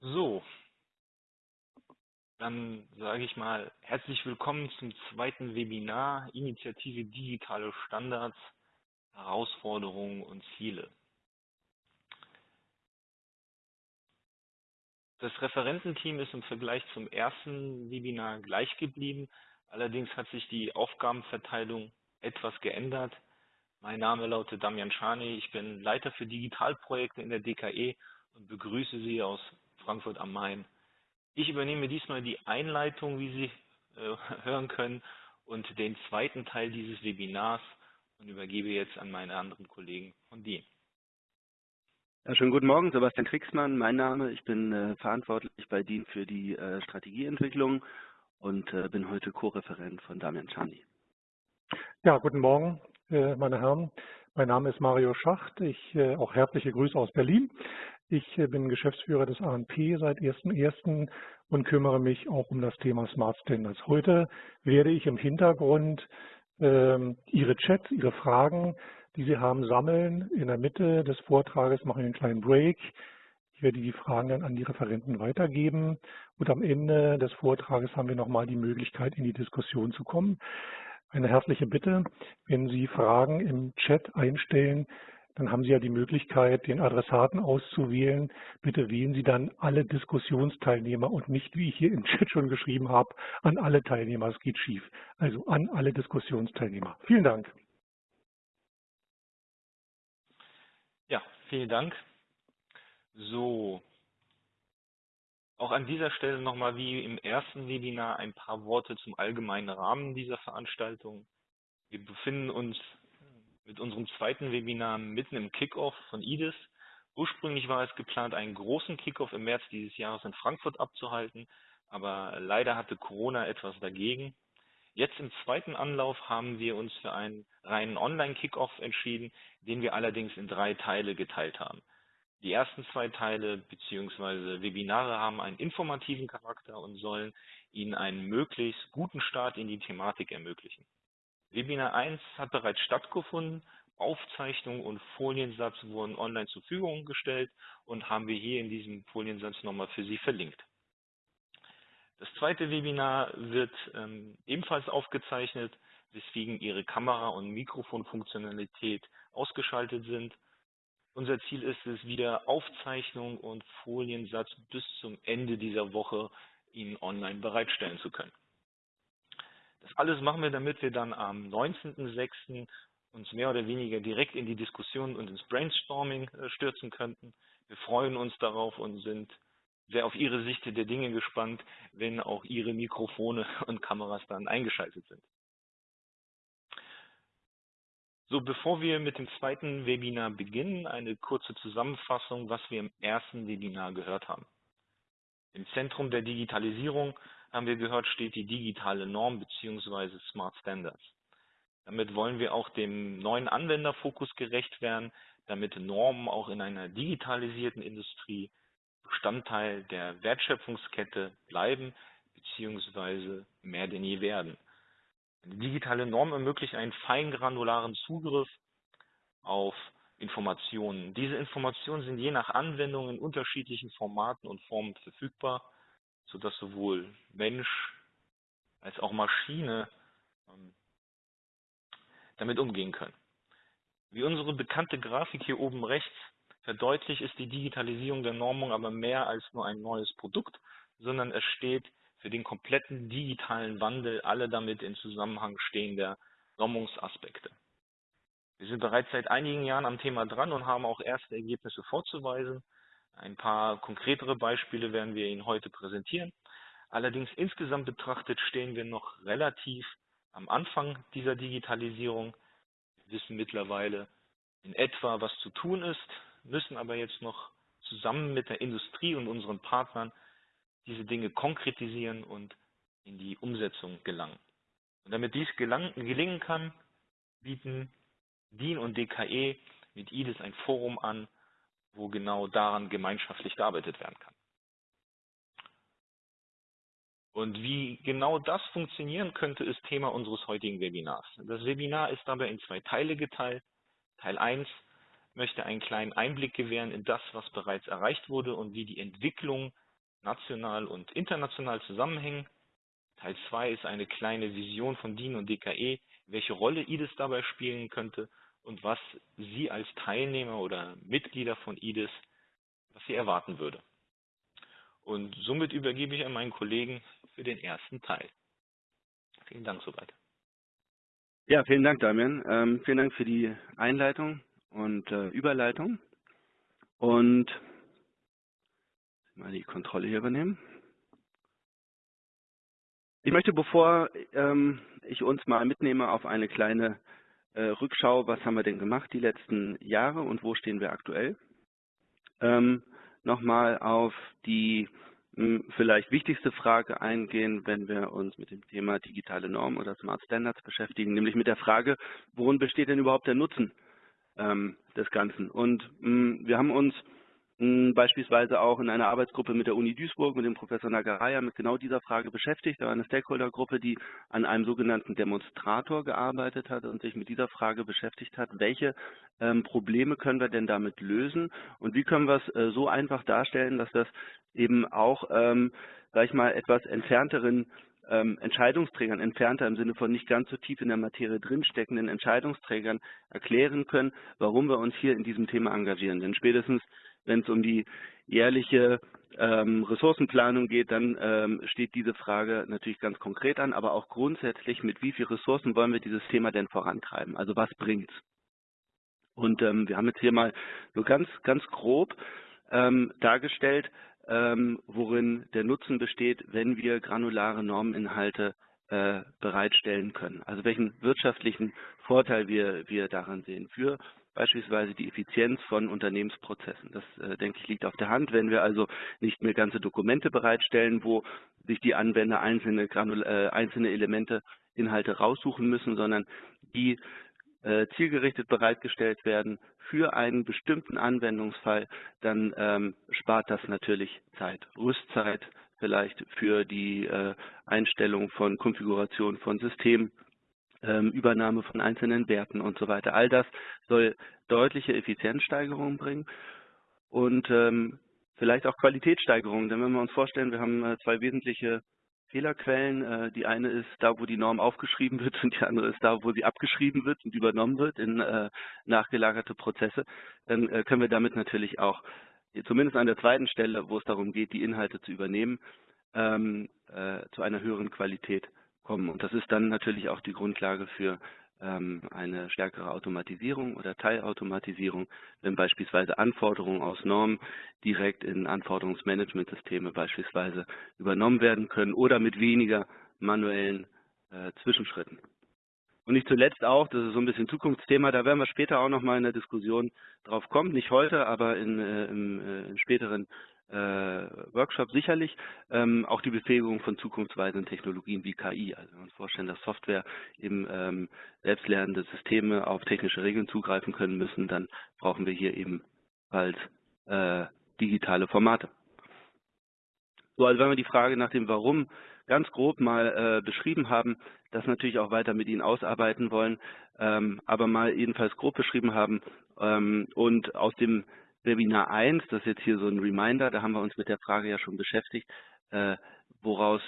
So, dann sage ich mal herzlich willkommen zum zweiten Webinar Initiative Digitale Standards, Herausforderungen und Ziele. Das Referententeam ist im Vergleich zum ersten Webinar gleich geblieben. Allerdings hat sich die Aufgabenverteilung etwas geändert. Mein Name lautet Damian Schani. Ich bin Leiter für Digitalprojekte in der DKE und begrüße Sie aus Frankfurt am Main. Ich übernehme diesmal die Einleitung, wie Sie äh, hören können, und den zweiten Teil dieses Webinars und übergebe jetzt an meine anderen Kollegen von DIN. Ja, schönen guten Morgen, Sebastian Kriegsmann, mein Name. Ich bin äh, verantwortlich bei DIN für die äh, Strategieentwicklung und äh, bin heute Co-Referent von Damian Czani. Ja, guten Morgen, äh, meine Herren. Mein Name ist Mario Schacht. Ich äh, auch herzliche Grüße aus Berlin. Ich äh, bin Geschäftsführer des ANP seit 1.1. und kümmere mich auch um das Thema Smart Standards. Heute werde ich im Hintergrund ähm, Ihre Chats, Ihre Fragen, die Sie haben, sammeln. In der Mitte des Vortrages mache ich einen kleinen Break. Ich werde die Fragen dann an die Referenten weitergeben. Und am Ende des Vortrages haben wir nochmal die Möglichkeit, in die Diskussion zu kommen. Eine herzliche Bitte, wenn Sie Fragen im Chat einstellen, dann haben Sie ja die Möglichkeit, den Adressaten auszuwählen. Bitte wählen Sie dann alle Diskussionsteilnehmer und nicht, wie ich hier im Chat schon geschrieben habe, an alle Teilnehmer. Es geht schief. Also an alle Diskussionsteilnehmer. Vielen Dank. Ja, vielen Dank. So, auch an dieser Stelle nochmal wie im ersten Webinar ein paar Worte zum allgemeinen Rahmen dieser Veranstaltung. Wir befinden uns mit unserem zweiten Webinar mitten im Kickoff von IDIS. Ursprünglich war es geplant, einen großen Kickoff im März dieses Jahres in Frankfurt abzuhalten, aber leider hatte Corona etwas dagegen. Jetzt im zweiten Anlauf haben wir uns für einen reinen Online-Kickoff entschieden, den wir allerdings in drei Teile geteilt haben. Die ersten zwei Teile bzw. Webinare haben einen informativen Charakter und sollen Ihnen einen möglichst guten Start in die Thematik ermöglichen. Webinar 1 hat bereits stattgefunden. Aufzeichnung und Foliensatz wurden online zur Verfügung gestellt und haben wir hier in diesem Foliensatz nochmal für Sie verlinkt. Das zweite Webinar wird ähm, ebenfalls aufgezeichnet, weswegen Ihre Kamera- und Mikrofonfunktionalität ausgeschaltet sind. Unser Ziel ist es, wieder Aufzeichnung und Foliensatz bis zum Ende dieser Woche Ihnen online bereitstellen zu können. Das alles machen wir, damit wir dann am 19.06. uns mehr oder weniger direkt in die Diskussion und ins Brainstorming äh, stürzen könnten. Wir freuen uns darauf und sind sehr auf Ihre Sicht der Dinge gespannt, wenn auch Ihre Mikrofone und Kameras dann eingeschaltet sind. So, bevor wir mit dem zweiten Webinar beginnen, eine kurze Zusammenfassung, was wir im ersten Webinar gehört haben. Im Zentrum der Digitalisierung haben wir gehört, steht die digitale Norm bzw. Smart Standards. Damit wollen wir auch dem neuen Anwenderfokus gerecht werden, damit Normen auch in einer digitalisierten Industrie Bestandteil der Wertschöpfungskette bleiben bzw. mehr denn je werden. Eine digitale Norm ermöglicht einen feingranularen Zugriff auf Informationen. Diese Informationen sind je nach Anwendung in unterschiedlichen Formaten und Formen verfügbar sodass sowohl Mensch als auch Maschine ähm, damit umgehen können. Wie unsere bekannte Grafik hier oben rechts verdeutlicht, ist die Digitalisierung der Normung aber mehr als nur ein neues Produkt, sondern es steht für den kompletten digitalen Wandel aller damit in Zusammenhang stehender Normungsaspekte. Wir sind bereits seit einigen Jahren am Thema dran und haben auch erste Ergebnisse vorzuweisen. Ein paar konkretere Beispiele werden wir Ihnen heute präsentieren. Allerdings insgesamt betrachtet stehen wir noch relativ am Anfang dieser Digitalisierung. Wir wissen mittlerweile in etwa, was zu tun ist, müssen aber jetzt noch zusammen mit der Industrie und unseren Partnern diese Dinge konkretisieren und in die Umsetzung gelangen. Und damit dies gelang, gelingen kann, bieten DIN und DKE mit IDIS ein Forum an, wo genau daran gemeinschaftlich gearbeitet werden kann. Und wie genau das funktionieren könnte, ist Thema unseres heutigen Webinars. Das Webinar ist dabei in zwei Teile geteilt. Teil 1 möchte einen kleinen Einblick gewähren in das, was bereits erreicht wurde und wie die Entwicklung national und international zusammenhängen. Teil 2 ist eine kleine Vision von DIN und DKE, welche Rolle IDES dabei spielen könnte und was Sie als Teilnehmer oder Mitglieder von IDES, was Sie erwarten würde. Und somit übergebe ich an meinen Kollegen für den ersten Teil. Vielen Dank soweit. Ja, vielen Dank, Damian. Ähm, vielen Dank für die Einleitung und äh, Überleitung. Und mal die Kontrolle hier übernehmen. Ich möchte, bevor ähm, ich uns mal mitnehme auf eine kleine Rückschau, was haben wir denn gemacht die letzten Jahre und wo stehen wir aktuell, ähm, nochmal auf die mh, vielleicht wichtigste Frage eingehen, wenn wir uns mit dem Thema digitale Normen oder Smart Standards beschäftigen, nämlich mit der Frage, worin besteht denn überhaupt der Nutzen ähm, des Ganzen? Und mh, wir haben uns beispielsweise auch in einer Arbeitsgruppe mit der Uni Duisburg, mit dem Professor Nagaraya, mit genau dieser Frage beschäftigt. Da war eine Stakeholdergruppe, die an einem sogenannten Demonstrator gearbeitet hat und sich mit dieser Frage beschäftigt hat, welche ähm, Probleme können wir denn damit lösen und wie können wir es äh, so einfach darstellen, dass das eben auch, ähm, sag ich mal, etwas entfernteren ähm, Entscheidungsträgern, entfernter im Sinne von nicht ganz so tief in der Materie drinsteckenden Entscheidungsträgern erklären können, warum wir uns hier in diesem Thema engagieren. Denn spätestens wenn es um die jährliche ähm, Ressourcenplanung geht, dann ähm, steht diese Frage natürlich ganz konkret an, aber auch grundsätzlich, mit wie viel Ressourcen wollen wir dieses Thema denn vorantreiben? Also was bringt's? Und ähm, wir haben jetzt hier mal so ganz, ganz grob ähm, dargestellt, ähm, worin der Nutzen besteht, wenn wir granulare Normeninhalte äh, bereitstellen können. Also welchen wirtschaftlichen Vorteil wir, wir daran sehen für beispielsweise die Effizienz von Unternehmensprozessen. Das, äh, denke ich, liegt auf der Hand. Wenn wir also nicht mehr ganze Dokumente bereitstellen, wo sich die Anwender einzelne, äh, einzelne Elemente, Inhalte raussuchen müssen, sondern die äh, zielgerichtet bereitgestellt werden für einen bestimmten Anwendungsfall, dann ähm, spart das natürlich Zeit. Rüstzeit vielleicht für die äh, Einstellung von Konfiguration von Systemen ähm, Übernahme von einzelnen Werten und so weiter. All das soll deutliche Effizienzsteigerungen bringen und ähm, vielleicht auch Qualitätssteigerungen. Denn wenn wir uns vorstellen, wir haben äh, zwei wesentliche Fehlerquellen. Äh, die eine ist da, wo die Norm aufgeschrieben wird und die andere ist da, wo sie abgeschrieben wird und übernommen wird in äh, nachgelagerte Prozesse. Dann können wir damit natürlich auch, zumindest an der zweiten Stelle, wo es darum geht, die Inhalte zu übernehmen, ähm, äh, zu einer höheren Qualität kommen. Und das ist dann natürlich auch die Grundlage für ähm, eine stärkere Automatisierung oder Teilautomatisierung, wenn beispielsweise Anforderungen aus Normen direkt in Anforderungsmanagementsysteme beispielsweise übernommen werden können oder mit weniger manuellen äh, Zwischenschritten. Und nicht zuletzt auch, das ist so ein bisschen Zukunftsthema, da werden wir später auch nochmal in der Diskussion drauf kommen, nicht heute, aber in, äh, im, äh, in späteren Workshop sicherlich ähm, auch die Befähigung von zukunftsweisenden Technologien wie KI. Also wenn wir uns vorstellen, dass Software eben ähm, selbstlernende Systeme auf technische Regeln zugreifen können müssen, dann brauchen wir hier eben bald äh, digitale Formate. So, also wenn wir die Frage nach dem Warum ganz grob mal äh, beschrieben haben, das natürlich auch weiter mit Ihnen ausarbeiten wollen, ähm, aber mal jedenfalls grob beschrieben haben ähm, und aus dem Webinar 1, das ist jetzt hier so ein Reminder, da haben wir uns mit der Frage ja schon beschäftigt, äh, woraus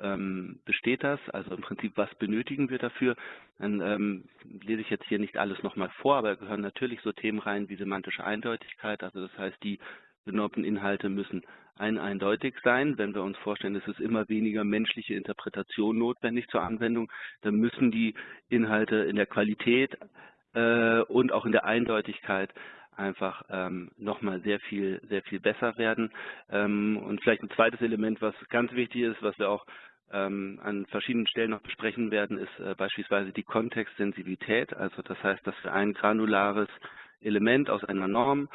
ähm, besteht das, also im Prinzip, was benötigen wir dafür. Dann ähm, lese ich jetzt hier nicht alles nochmal vor, aber gehören natürlich so Themen rein wie semantische Eindeutigkeit, also das heißt, die benommenen Inhalte müssen ein eindeutig sein. Wenn wir uns vorstellen, es ist immer weniger menschliche Interpretation notwendig zur Anwendung, dann müssen die Inhalte in der Qualität äh, und auch in der Eindeutigkeit einfach ähm, nochmal sehr viel, sehr viel besser werden. Ähm, und vielleicht ein zweites Element, was ganz wichtig ist, was wir auch ähm, an verschiedenen Stellen noch besprechen werden, ist äh, beispielsweise die Kontextsensibilität. Also das heißt, dass wir ein granulares Element aus einer Norm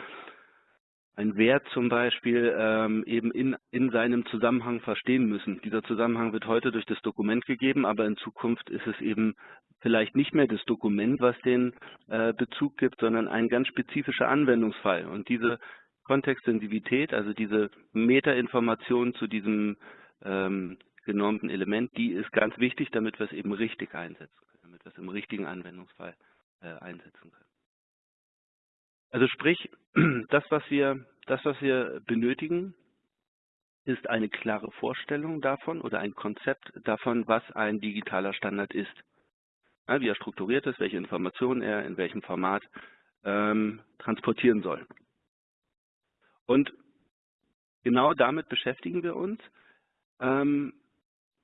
ein Wert zum Beispiel ähm, eben in, in seinem Zusammenhang verstehen müssen. Dieser Zusammenhang wird heute durch das Dokument gegeben, aber in Zukunft ist es eben vielleicht nicht mehr das Dokument, was den äh, Bezug gibt, sondern ein ganz spezifischer Anwendungsfall. Und diese Kontextsensitivität, also diese Metainformation zu diesem ähm, genormten Element, die ist ganz wichtig, damit wir es eben richtig einsetzen können, damit wir es im richtigen Anwendungsfall äh, einsetzen können. Also sprich, das, was wir, das, was wir benötigen, ist eine klare Vorstellung davon oder ein Konzept davon, was ein digitaler Standard ist. Wie er strukturiert ist, welche Informationen er in welchem Format ähm, transportieren soll. Und genau damit beschäftigen wir uns ähm,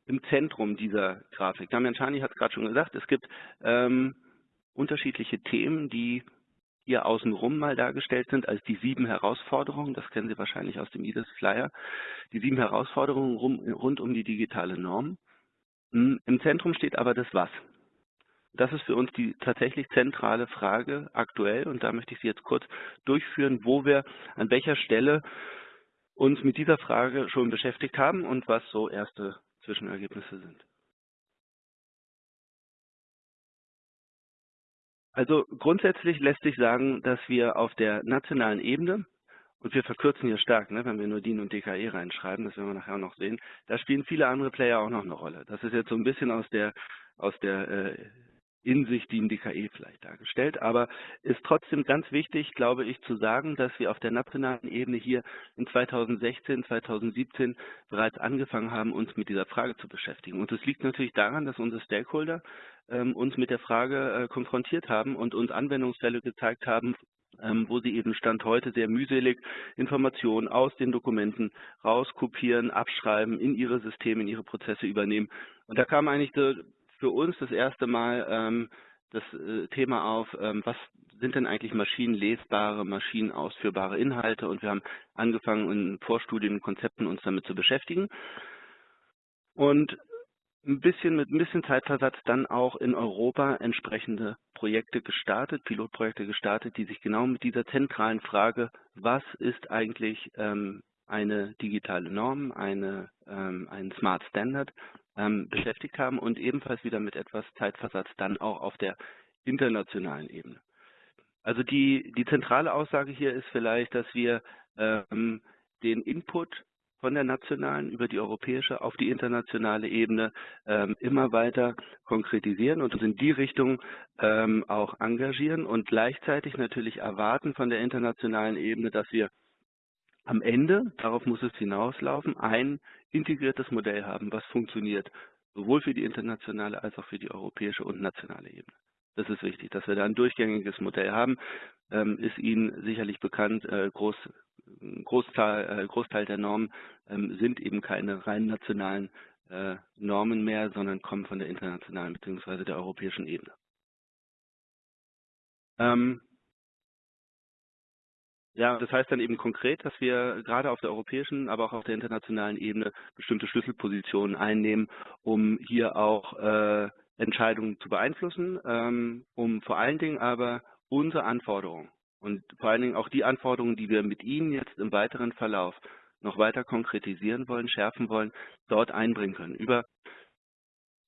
im Zentrum dieser Grafik. Damian Chani hat es gerade schon gesagt, es gibt ähm, unterschiedliche Themen, die hier außenrum mal dargestellt sind als die sieben Herausforderungen, das kennen Sie wahrscheinlich aus dem IDES Flyer, die sieben Herausforderungen rund um die digitale Norm. Hm, Im Zentrum steht aber das Was. Das ist für uns die tatsächlich zentrale Frage aktuell und da möchte ich Sie jetzt kurz durchführen, wo wir an welcher Stelle uns mit dieser Frage schon beschäftigt haben und was so erste Zwischenergebnisse sind. Also grundsätzlich lässt sich sagen, dass wir auf der nationalen Ebene, und wir verkürzen hier stark, ne, wenn wir nur DIN und DKE reinschreiben, das werden wir nachher noch sehen, da spielen viele andere Player auch noch eine Rolle. Das ist jetzt so ein bisschen aus der, aus der äh, in sich die DKE vielleicht dargestellt. Aber ist trotzdem ganz wichtig, glaube ich, zu sagen, dass wir auf der nationalen Ebene hier in 2016, 2017 bereits angefangen haben, uns mit dieser Frage zu beschäftigen. Und es liegt natürlich daran, dass unsere Stakeholder ähm, uns mit der Frage äh, konfrontiert haben und uns Anwendungsfälle gezeigt haben, ähm, wo sie eben Stand heute sehr mühselig Informationen aus den Dokumenten rauskopieren, abschreiben, in ihre Systeme, in ihre Prozesse übernehmen. Und da kam eigentlich für uns das erste Mal ähm, das äh, Thema auf, ähm, was sind denn eigentlich maschinenlesbare, maschinenausführbare Inhalte? Und wir haben angefangen in Vorstudien und Konzepten uns damit zu beschäftigen. Und ein bisschen mit ein bisschen Zeitversatz dann auch in Europa entsprechende Projekte gestartet, Pilotprojekte gestartet, die sich genau mit dieser zentralen Frage, was ist eigentlich ähm, eine digitale Norm, eine, ähm, ein Smart Standard ähm, beschäftigt haben und ebenfalls wieder mit etwas Zeitversatz dann auch auf der internationalen Ebene. Also die, die zentrale Aussage hier ist vielleicht, dass wir ähm, den Input von der nationalen über die europäische auf die internationale Ebene ähm, immer weiter konkretisieren und uns in die Richtung ähm, auch engagieren und gleichzeitig natürlich erwarten von der internationalen Ebene, dass wir am Ende, darauf muss es hinauslaufen, ein integriertes Modell haben, was funktioniert, sowohl für die internationale als auch für die europäische und nationale Ebene. Das ist wichtig, dass wir da ein durchgängiges Modell haben. Ähm, ist Ihnen sicherlich bekannt, äh, Groß, Großteil, äh, Großteil der Normen ähm, sind eben keine rein nationalen äh, Normen mehr, sondern kommen von der internationalen bzw. der europäischen Ebene. Ähm, ja, das heißt dann eben konkret, dass wir gerade auf der europäischen, aber auch auf der internationalen Ebene bestimmte Schlüsselpositionen einnehmen, um hier auch äh, Entscheidungen zu beeinflussen, ähm, um vor allen Dingen aber unsere Anforderungen und vor allen Dingen auch die Anforderungen, die wir mit Ihnen jetzt im weiteren Verlauf noch weiter konkretisieren wollen, schärfen wollen, dort einbringen können. Über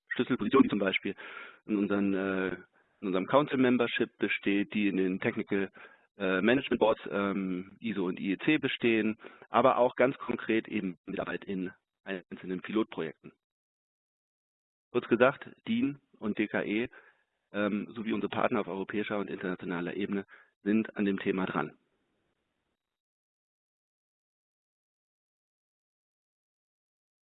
Schlüsselpositionen zum Beispiel in, unseren, äh, in unserem Council Membership besteht, die in den Technical äh, Management Boards ähm, ISO und IEC bestehen, aber auch ganz konkret eben Mitarbeit in einzelnen Pilotprojekten. Kurz gesagt, DIN und DKE ähm, sowie unsere Partner auf europäischer und internationaler Ebene sind an dem Thema dran.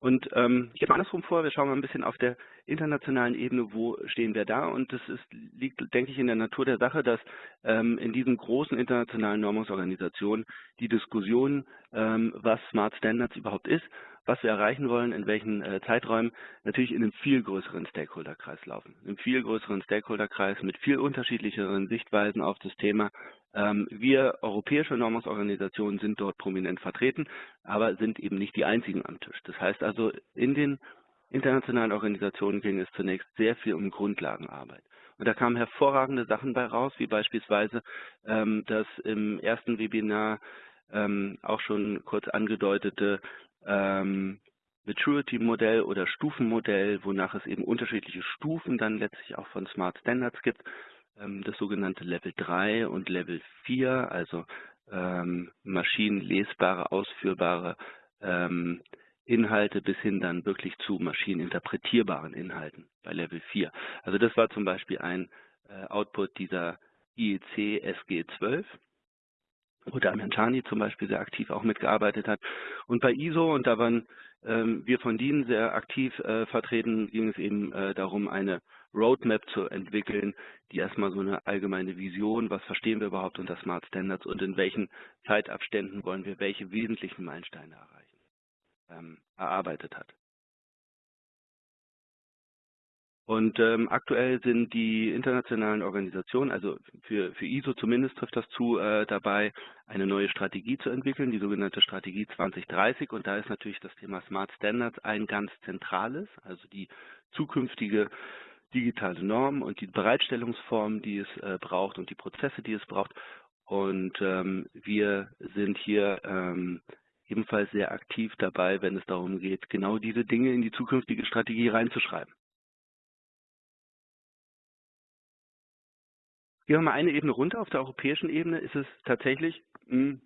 Und ähm, ich gehe andersrum vor, wir schauen mal ein bisschen auf der internationalen Ebene, wo stehen wir da. Und das ist, liegt, denke ich, in der Natur der Sache, dass ähm, in diesen großen internationalen Normungsorganisationen die Diskussion, ähm, was Smart Standards überhaupt ist, was wir erreichen wollen, in welchen äh, Zeiträumen, natürlich in einem viel größeren Stakeholderkreis laufen. In einem viel größeren Stakeholderkreis mit viel unterschiedlicheren Sichtweisen auf das Thema. Ähm, wir europäische Normungsorganisationen sind dort prominent vertreten, aber sind eben nicht die einzigen am Tisch. Das heißt also, in den internationalen Organisationen ging es zunächst sehr viel um Grundlagenarbeit. Und da kamen hervorragende Sachen bei raus, wie beispielsweise ähm, das im ersten Webinar ähm, auch schon kurz angedeutete ähm, Maturity-Modell oder Stufenmodell, wonach es eben unterschiedliche Stufen dann letztlich auch von Smart Standards gibt. Ähm, das sogenannte Level 3 und Level 4, also ähm, maschinenlesbare, ausführbare ähm, Inhalte bis hin dann wirklich zu maschineninterpretierbaren Inhalten bei Level 4. Also das war zum Beispiel ein äh, Output dieser IEC SG12. Wo Damian Chani zum Beispiel sehr aktiv auch mitgearbeitet hat. Und bei ISO, und da waren ähm, wir von DIN sehr aktiv äh, vertreten, ging es eben äh, darum, eine Roadmap zu entwickeln, die erstmal so eine allgemeine Vision, was verstehen wir überhaupt unter Smart Standards und in welchen Zeitabständen wollen wir welche wesentlichen Meilensteine erreichen, ähm, erarbeitet hat. Und ähm, aktuell sind die internationalen Organisationen, also für, für ISO zumindest trifft das zu, äh, dabei, eine neue Strategie zu entwickeln, die sogenannte Strategie 2030. Und da ist natürlich das Thema Smart Standards ein ganz zentrales, also die zukünftige digitale Norm und die Bereitstellungsform, die es äh, braucht und die Prozesse, die es braucht. Und ähm, wir sind hier ähm, ebenfalls sehr aktiv dabei, wenn es darum geht, genau diese Dinge in die zukünftige Strategie reinzuschreiben. Gehen wir mal eine Ebene runter. Auf der europäischen Ebene ist es tatsächlich, hm,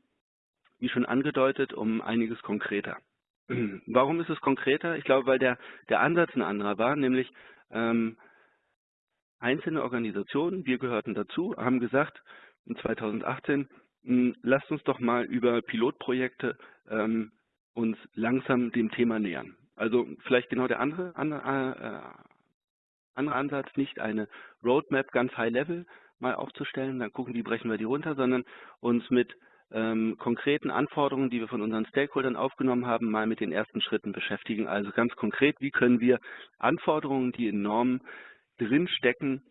wie schon angedeutet, um einiges konkreter. Warum ist es konkreter? Ich glaube, weil der, der Ansatz ein anderer war, nämlich ähm, einzelne Organisationen, wir gehörten dazu, haben gesagt, in 2018, hm, lasst uns doch mal über Pilotprojekte ähm, uns langsam dem Thema nähern. Also vielleicht genau der andere, andere, äh, andere Ansatz, nicht eine Roadmap ganz high level, mal aufzustellen, dann gucken, wie brechen wir die runter, sondern uns mit ähm, konkreten Anforderungen, die wir von unseren Stakeholdern aufgenommen haben, mal mit den ersten Schritten beschäftigen. Also ganz konkret, wie können wir Anforderungen, die in Normen drinstecken,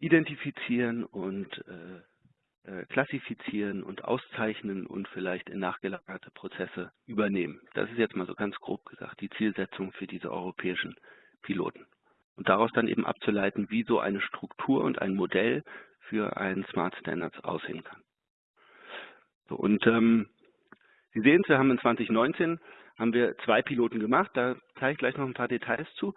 identifizieren und äh, äh, klassifizieren und auszeichnen und vielleicht in nachgelagerte Prozesse übernehmen. Das ist jetzt mal so ganz grob gesagt die Zielsetzung für diese europäischen Piloten und daraus dann eben abzuleiten, wie so eine Struktur und ein Modell für einen Smart Standards aussehen kann. So, und ähm, Sie sehen, wir haben in 2019 haben wir zwei Piloten gemacht, da zeige ich gleich noch ein paar Details zu,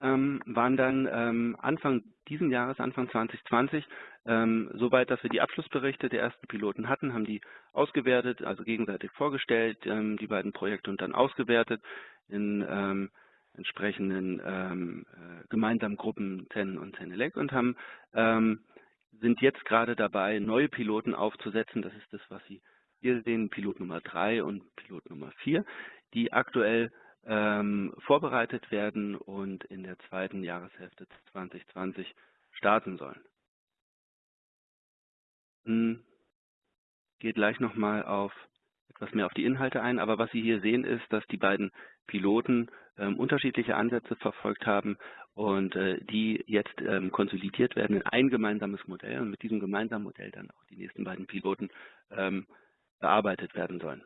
ähm, waren dann ähm, Anfang diesen Jahres, Anfang 2020, ähm, soweit, dass wir die Abschlussberichte der ersten Piloten hatten, haben die ausgewertet, also gegenseitig vorgestellt, ähm, die beiden Projekte und dann ausgewertet in ähm, entsprechenden ähm, äh, gemeinsamen Gruppen TEN und TENELEC und haben, ähm, sind jetzt gerade dabei, neue Piloten aufzusetzen. Das ist das, was Sie hier sehen, Pilot Nummer 3 und Pilot Nummer 4, die aktuell ähm, vorbereitet werden und in der zweiten Jahreshälfte 2020 starten sollen. Hm. Geht gleich nochmal auf etwas mehr auf die Inhalte ein, aber was Sie hier sehen ist, dass die beiden Piloten ähm, unterschiedliche Ansätze verfolgt haben und äh, die jetzt ähm, konsolidiert werden in ein gemeinsames Modell und mit diesem gemeinsamen Modell dann auch die nächsten beiden Piloten ähm, bearbeitet werden sollen.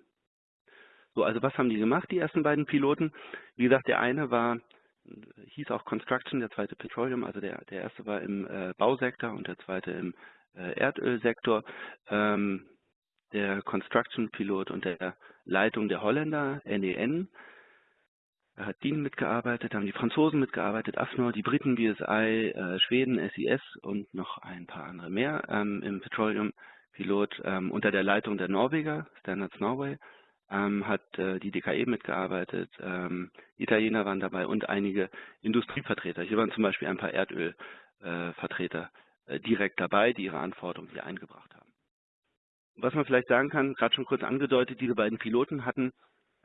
So, also was haben die gemacht, die ersten beiden Piloten? Wie gesagt, der eine war, hieß auch Construction, der zweite Petroleum, also der, der erste war im äh, Bausektor und der zweite im äh, Erdölsektor. Ähm, der Construction Pilot und der Leitung der Holländer, NEN, da hat DIN mitgearbeitet, haben die Franzosen mitgearbeitet, AFNOR, die Briten, BSI, äh, Schweden, SIS und noch ein paar andere mehr ähm, im Petroleum Pilot ähm, unter der Leitung der Norweger, Standards Norway, ähm, hat äh, die DKE mitgearbeitet, ähm, Italiener waren dabei und einige Industrievertreter. Hier waren zum Beispiel ein paar Erdölvertreter äh, direkt dabei, die ihre Anforderungen hier eingebracht haben. Was man vielleicht sagen kann, gerade schon kurz angedeutet, diese beiden Piloten hatten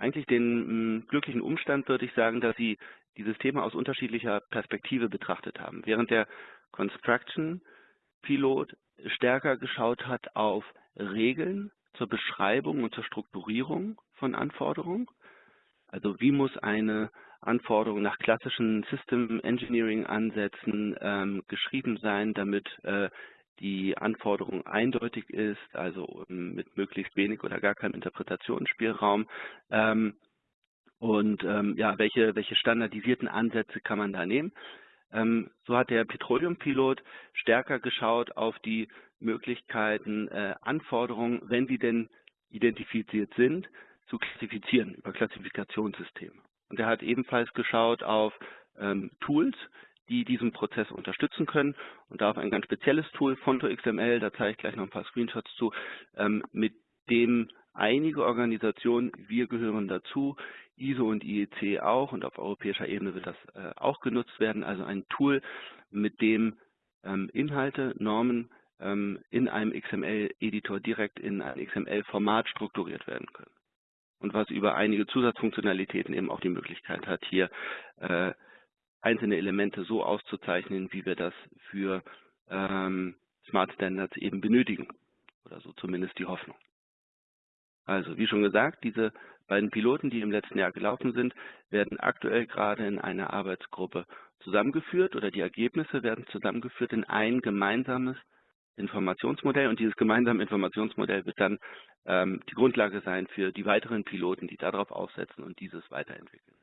eigentlich den mh, hm, glücklichen Umstand, würde ich sagen, dass sie dieses Thema aus unterschiedlicher Perspektive betrachtet haben. Während der Construction Pilot stärker geschaut hat auf Regeln zur Beschreibung und zur Strukturierung von Anforderungen. Also wie muss eine Anforderung nach klassischen System Engineering Ansätzen ähm, geschrieben sein, damit äh, die Anforderung eindeutig ist, also ähm, mit möglichst wenig oder gar keinem Interpretationsspielraum. Ähm, und ähm, ja, welche, welche standardisierten Ansätze kann man da nehmen? Ähm, so hat der Petroleum-Pilot stärker geschaut auf die Möglichkeiten, äh, Anforderungen, wenn sie denn identifiziert sind, zu klassifizieren über Klassifikationssysteme. Und er hat ebenfalls geschaut auf ähm, Tools, die diesen Prozess unterstützen können. Und da auf ein ganz spezielles Tool, Fonto XML, da zeige ich gleich noch ein paar Screenshots zu, ähm, mit dem einige Organisationen, wir gehören dazu, ISO und IEC auch und auf europäischer Ebene wird das äh, auch genutzt werden, also ein Tool, mit dem ähm, Inhalte, Normen ähm, in einem XML-Editor direkt in ein XML-Format strukturiert werden können. Und was über einige Zusatzfunktionalitäten eben auch die Möglichkeit hat, hier äh, einzelne Elemente so auszuzeichnen, wie wir das für ähm, Smart Standards eben benötigen. Oder so zumindest die Hoffnung. Also, wie schon gesagt, diese beiden Piloten, die im letzten Jahr gelaufen sind, werden aktuell gerade in einer Arbeitsgruppe zusammengeführt oder die Ergebnisse werden zusammengeführt in ein gemeinsames Informationsmodell und dieses gemeinsame Informationsmodell wird dann ähm, die Grundlage sein für die weiteren Piloten, die darauf aufsetzen und dieses weiterentwickeln.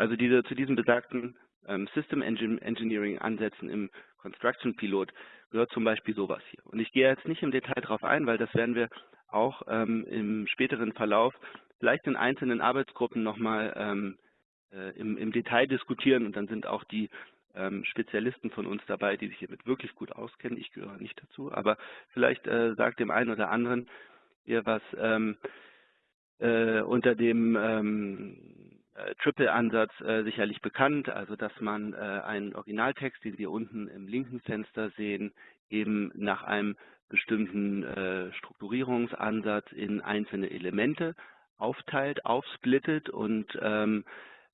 Also diese, zu diesen besagten ähm, System Engineering Ansätzen im Construction Pilot gehört zum Beispiel sowas hier. Und ich gehe jetzt nicht im Detail darauf ein, weil das werden wir auch ähm, im späteren Verlauf vielleicht in einzelnen Arbeitsgruppen nochmal ähm, äh, im, im, Detail diskutieren und dann sind auch die ähm, Spezialisten von uns dabei, die sich hiermit wirklich gut auskennen. Ich gehöre nicht dazu, aber vielleicht äh, sagt dem einen oder anderen ihr was ähm, äh, unter dem ähm, äh, Triple-Ansatz äh, sicherlich bekannt, also dass man äh, einen Originaltext, den Sie unten im linken Fenster sehen, eben nach einem bestimmten äh, Strukturierungsansatz in einzelne Elemente aufteilt, aufsplittet und ähm,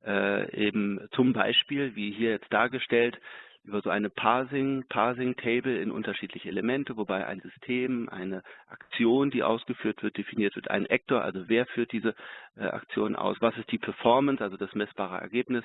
äh, eben zum Beispiel, wie hier jetzt dargestellt, über so eine Parsing, Parsing Table in unterschiedliche Elemente, wobei ein System, eine Aktion, die ausgeführt wird, definiert wird, ein Actor, also wer führt diese äh, Aktion aus, was ist die Performance, also das messbare Ergebnis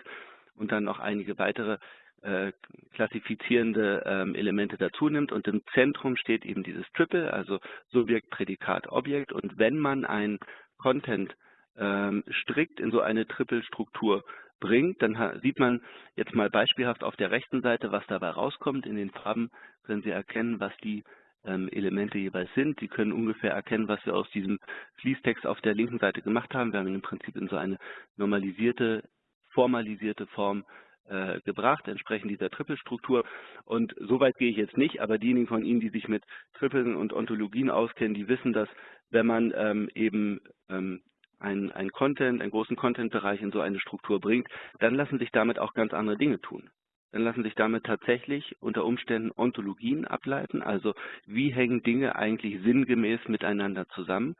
und dann noch einige weitere äh, klassifizierende ähm, Elemente dazu nimmt und im Zentrum steht eben dieses Triple, also Subjekt, Prädikat, Objekt und wenn man ein Content ähm, strikt in so eine Triple-Struktur bringt, dann sieht man jetzt mal beispielhaft auf der rechten Seite, was dabei rauskommt. In den Farben können Sie erkennen, was die ähm, Elemente jeweils sind. Sie können ungefähr erkennen, was wir aus diesem Fließtext auf der linken Seite gemacht haben. Wir haben ihn im Prinzip in so eine normalisierte, formalisierte Form äh, gebracht, entsprechend dieser Trippelstruktur. Und so weit gehe ich jetzt nicht, aber diejenigen von Ihnen, die sich mit Trippeln und Ontologien auskennen, die wissen, dass wenn man ähm, eben ähm, ein, ein Content, einen großen Content-Bereich in so eine Struktur bringt, dann lassen sich damit auch ganz andere Dinge tun. Dann lassen sich damit tatsächlich unter Umständen Ontologien ableiten, also wie hängen Dinge eigentlich sinngemäß miteinander zusammen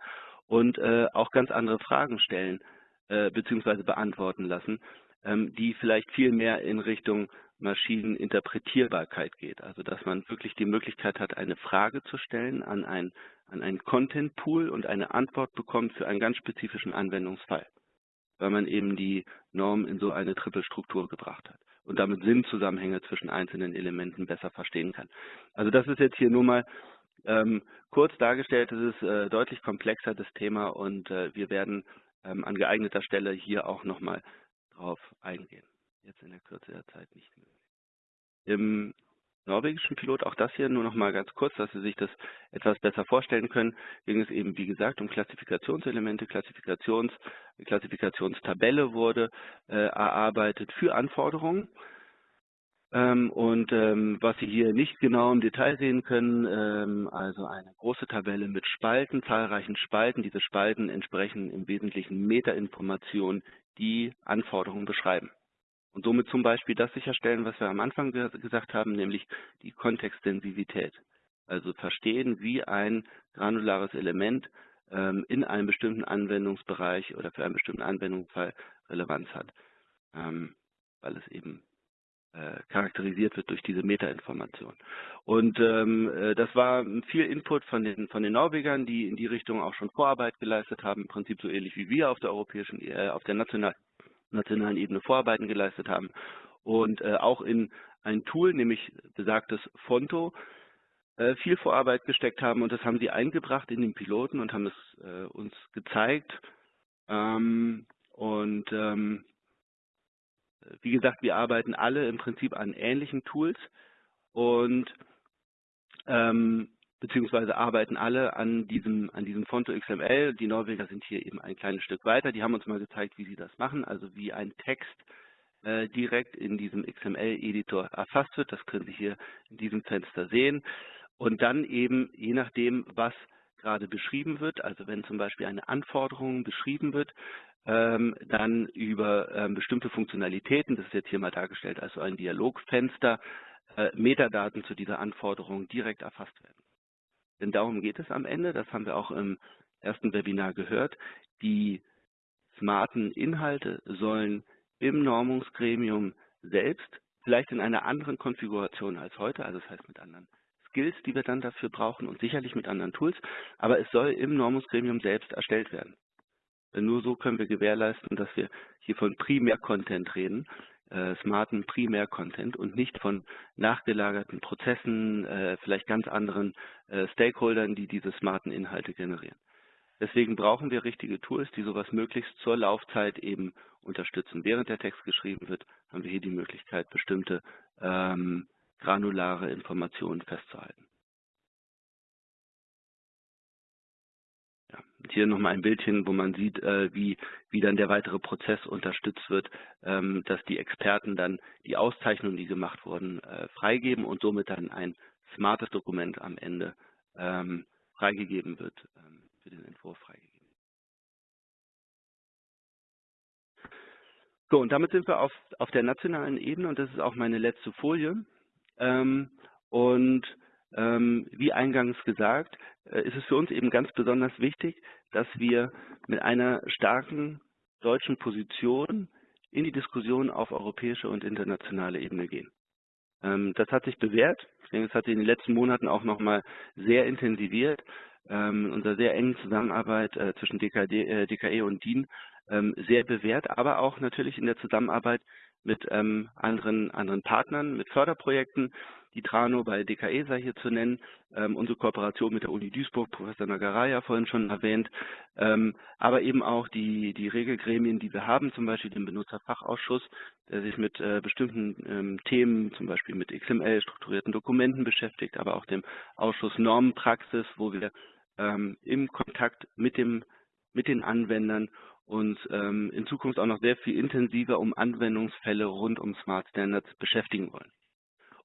und äh, auch ganz andere Fragen stellen äh, bzw. beantworten lassen, ähm, die vielleicht viel mehr in Richtung Maschineninterpretierbarkeit geht. Also dass man wirklich die Möglichkeit hat, eine Frage zu stellen an ein an einen Content Pool und eine Antwort bekommt für einen ganz spezifischen Anwendungsfall, weil man eben die Norm in so eine Trippelstruktur gebracht hat und damit Sinnzusammenhänge zwischen einzelnen Elementen besser verstehen kann. Also das ist jetzt hier nur mal ähm, kurz dargestellt, es ist äh, deutlich komplexer das Thema und äh, wir werden ähm, an geeigneter Stelle hier auch nochmal drauf eingehen. Jetzt in der Kürze der Zeit nicht mehr. Im norwegischen Pilot, auch das hier nur noch mal ganz kurz, dass Sie sich das etwas besser vorstellen können, ging es eben, wie gesagt, um Klassifikationselemente, Klassifikations, Klassifikationstabelle wurde äh, erarbeitet für Anforderungen. Ähm, und ähm, was Sie hier nicht genau im Detail sehen können, ähm, also eine große Tabelle mit Spalten, zahlreichen Spalten. Diese Spalten entsprechen im Wesentlichen Metainformationen, die Anforderungen beschreiben. Und somit zum Beispiel das sicherstellen, was wir am Anfang gesagt haben, nämlich die Kontextsensivität. Also verstehen, wie ein granulares Element ähm, in einem bestimmten Anwendungsbereich oder für einen bestimmten Anwendungsfall Relevanz hat, ähm, weil es eben äh, charakterisiert wird durch diese Metainformation. Und ähm, äh, das war viel Input von den, von den Norwegern, die in die Richtung auch schon Vorarbeit geleistet haben, im Prinzip so ähnlich wie wir auf der europäischen, äh, auf der nationalen nationalen Ebene Vorarbeiten geleistet haben. Und äh, auch in ein Tool, nämlich besagtes Fonto, äh, viel Vorarbeit gesteckt haben. Und das haben sie eingebracht in den Piloten und haben es äh, uns gezeigt. Ähm, und ähm, wie gesagt, wir arbeiten alle im Prinzip an ähnlichen Tools. Und ähm, beziehungsweise arbeiten alle an diesem, an diesem Fonto XML. Die Norweger sind hier eben ein kleines Stück weiter. Die haben uns mal gezeigt, wie sie das machen, also wie ein Text äh, direkt in diesem XML-Editor erfasst wird. Das können Sie hier in diesem Fenster sehen. Und dann eben, je nachdem, was gerade beschrieben wird, also wenn zum Beispiel eine Anforderung beschrieben wird, ähm, dann über ähm, bestimmte Funktionalitäten, das ist jetzt hier mal dargestellt, also ein Dialogfenster, äh, Metadaten zu dieser Anforderung direkt erfasst werden. Denn darum geht es am Ende, das haben wir auch im ersten Webinar gehört, die smarten Inhalte sollen im Normungsgremium selbst, vielleicht in einer anderen Konfiguration als heute, also das heißt mit anderen Skills, die wir dann dafür brauchen und sicherlich mit anderen Tools, aber es soll im Normungsgremium selbst erstellt werden. Denn nur so können wir gewährleisten, dass wir hier von Primär-Content reden, äh, smarten Primär-Content und nicht von nachgelagerten Prozessen, äh, vielleicht ganz anderen äh, Stakeholdern, die diese smarten Inhalte generieren. Deswegen brauchen wir richtige Tools, die sowas möglichst zur Laufzeit eben unterstützen. Während der Text geschrieben wird, haben wir hier die Möglichkeit, bestimmte ähm, granulare Informationen festzuhalten. Hier nochmal ein Bildchen, wo man sieht, äh, wie, wie dann der weitere Prozess unterstützt wird, ähm, dass die Experten dann die Auszeichnungen, die gemacht wurden, äh, freigeben und somit dann ein smartes Dokument am Ende ähm, freigegeben wird, ähm, für den Entwurf freigegeben. So, und damit sind wir auf, auf der nationalen Ebene und das ist auch meine letzte Folie. Ähm, und wie eingangs gesagt, äh, ist es für uns eben ganz besonders wichtig, dass wir mit einer starken deutschen Position in die Diskussion auf europäische und internationale Ebene gehen. Ähm, das hat sich bewährt. Ich denke, es hat sich in den letzten Monaten auch nochmal sehr intensiviert. Ähm, unserer sehr engen Zusammenarbeit äh, zwischen DKD, äh, DKE und DIN ähm, sehr bewährt, aber auch natürlich in der Zusammenarbeit mit ähm, anderen, anderen Partnern, mit Förderprojekten, die Trano bei DKE sei hier zu nennen, ähm, unsere Kooperation mit der Uni Duisburg, Professor Nagaraya vorhin schon erwähnt, ähm, aber eben auch die, die Regelgremien, die wir haben, zum Beispiel den Benutzerfachausschuss, der sich mit äh, bestimmten ähm, Themen, zum Beispiel mit XML, strukturierten Dokumenten beschäftigt, aber auch dem Ausschuss Normenpraxis, wo wir ähm, im Kontakt mit, dem, mit den Anwendern uns ähm, in Zukunft auch noch sehr viel intensiver um Anwendungsfälle rund um Smart Standards beschäftigen wollen.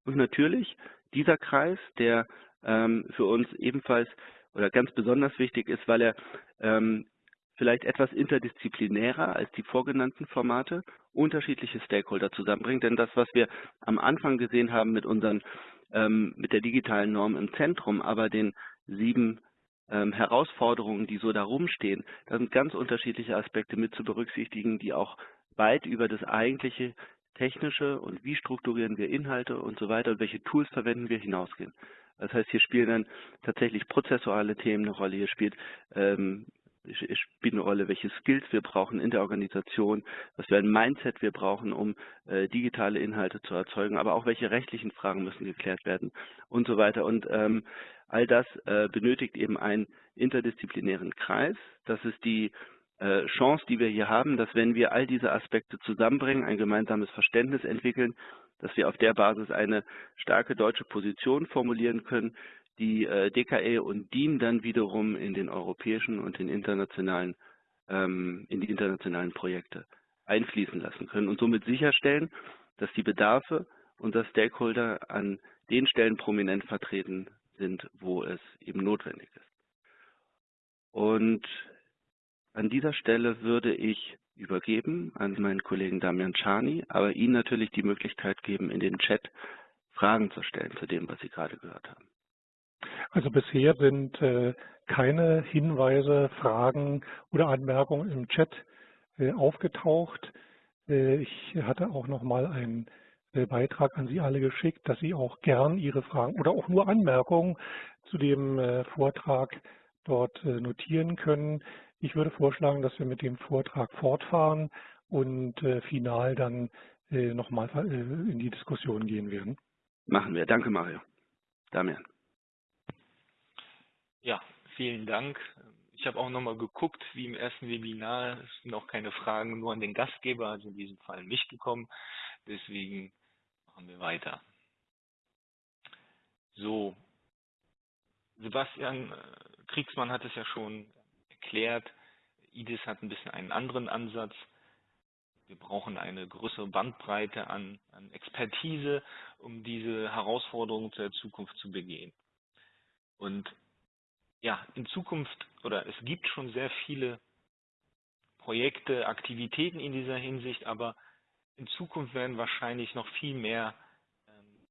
Und natürlich dieser Kreis, der ähm, für uns ebenfalls oder ganz besonders wichtig ist, weil er ähm, vielleicht etwas interdisziplinärer als die vorgenannten Formate unterschiedliche Stakeholder zusammenbringt. Denn das, was wir am Anfang gesehen haben mit unseren ähm, mit der digitalen Norm im Zentrum, aber den sieben ähm, Herausforderungen, die so da rumstehen, da sind ganz unterschiedliche Aspekte mit zu berücksichtigen, die auch weit über das eigentliche technische und wie strukturieren wir Inhalte und so weiter und welche Tools verwenden wir hinausgehen. Das heißt, hier spielen dann tatsächlich prozessuale Themen eine Rolle, hier spielt ähm, spielt eine Rolle, welche Skills wir brauchen in der Organisation, was für ein Mindset wir brauchen, um äh, digitale Inhalte zu erzeugen, aber auch welche rechtlichen Fragen müssen geklärt werden und so weiter. Und ähm, all das äh, benötigt eben einen interdisziplinären Kreis. Das ist die Chance, die wir hier haben, dass wenn wir all diese Aspekte zusammenbringen, ein gemeinsames Verständnis entwickeln, dass wir auf der Basis eine starke deutsche Position formulieren können, die äh, DKE und DIN dann wiederum in den europäischen und den internationalen, ähm, in die internationalen Projekte einfließen lassen können und somit sicherstellen, dass die Bedarfe unserer Stakeholder an den Stellen prominent vertreten sind, wo es eben notwendig ist. Und an dieser Stelle würde ich übergeben an meinen Kollegen Damian Czani, aber Ihnen natürlich die Möglichkeit geben, in den Chat Fragen zu stellen zu dem, was Sie gerade gehört haben. Also bisher sind äh, keine Hinweise, Fragen oder Anmerkungen im Chat äh, aufgetaucht. Äh, ich hatte auch noch mal einen äh, Beitrag an Sie alle geschickt, dass Sie auch gern Ihre Fragen oder auch nur Anmerkungen zu dem äh, Vortrag dort äh, notieren können. Ich würde vorschlagen, dass wir mit dem Vortrag fortfahren und äh, final dann äh, nochmal äh, in die Diskussion gehen werden. Machen wir. Danke, Mario. Damian. Ja, vielen Dank. Ich habe auch nochmal geguckt, wie im ersten Webinar, es sind auch keine Fragen nur an den Gastgeber, also in diesem Fall mich gekommen. Deswegen machen wir weiter. So, Sebastian äh, Kriegsmann hat es ja schon erklärt, IDIS hat ein bisschen einen anderen Ansatz. Wir brauchen eine größere Bandbreite an, an Expertise, um diese Herausforderungen der Zukunft zu begehen. Und ja, in Zukunft oder es gibt schon sehr viele Projekte, Aktivitäten in dieser Hinsicht, aber in Zukunft werden wahrscheinlich noch viel mehr ähm,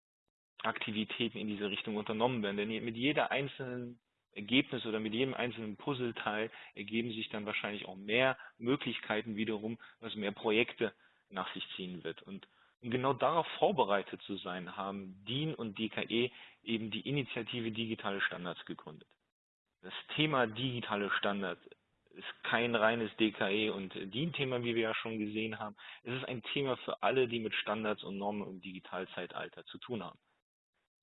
Aktivitäten in diese Richtung unternommen werden. Denn mit jeder einzelnen Ergebnis oder mit jedem einzelnen Puzzleteil ergeben sich dann wahrscheinlich auch mehr Möglichkeiten wiederum, was mehr Projekte nach sich ziehen wird. Und um genau darauf vorbereitet zu sein, haben DIN und DKE eben die Initiative Digitale Standards gegründet. Das Thema digitale Standards ist kein reines DKE und DIN-Thema, wie wir ja schon gesehen haben. Es ist ein Thema für alle, die mit Standards und Normen im Digitalzeitalter zu tun haben.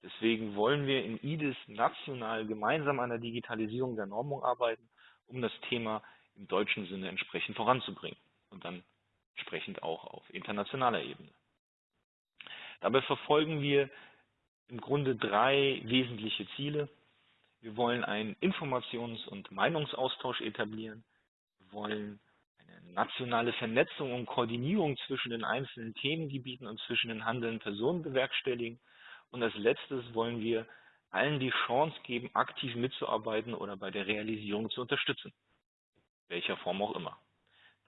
Deswegen wollen wir in IDIS national gemeinsam an der Digitalisierung der Normung arbeiten, um das Thema im deutschen Sinne entsprechend voranzubringen und dann entsprechend auch auf internationaler Ebene. Dabei verfolgen wir im Grunde drei wesentliche Ziele. Wir wollen einen Informations- und Meinungsaustausch etablieren. Wir wollen eine nationale Vernetzung und Koordinierung zwischen den einzelnen Themengebieten und zwischen den handelnden Personen bewerkstelligen. Und als letztes wollen wir allen die Chance geben, aktiv mitzuarbeiten oder bei der Realisierung zu unterstützen. Welcher Form auch immer.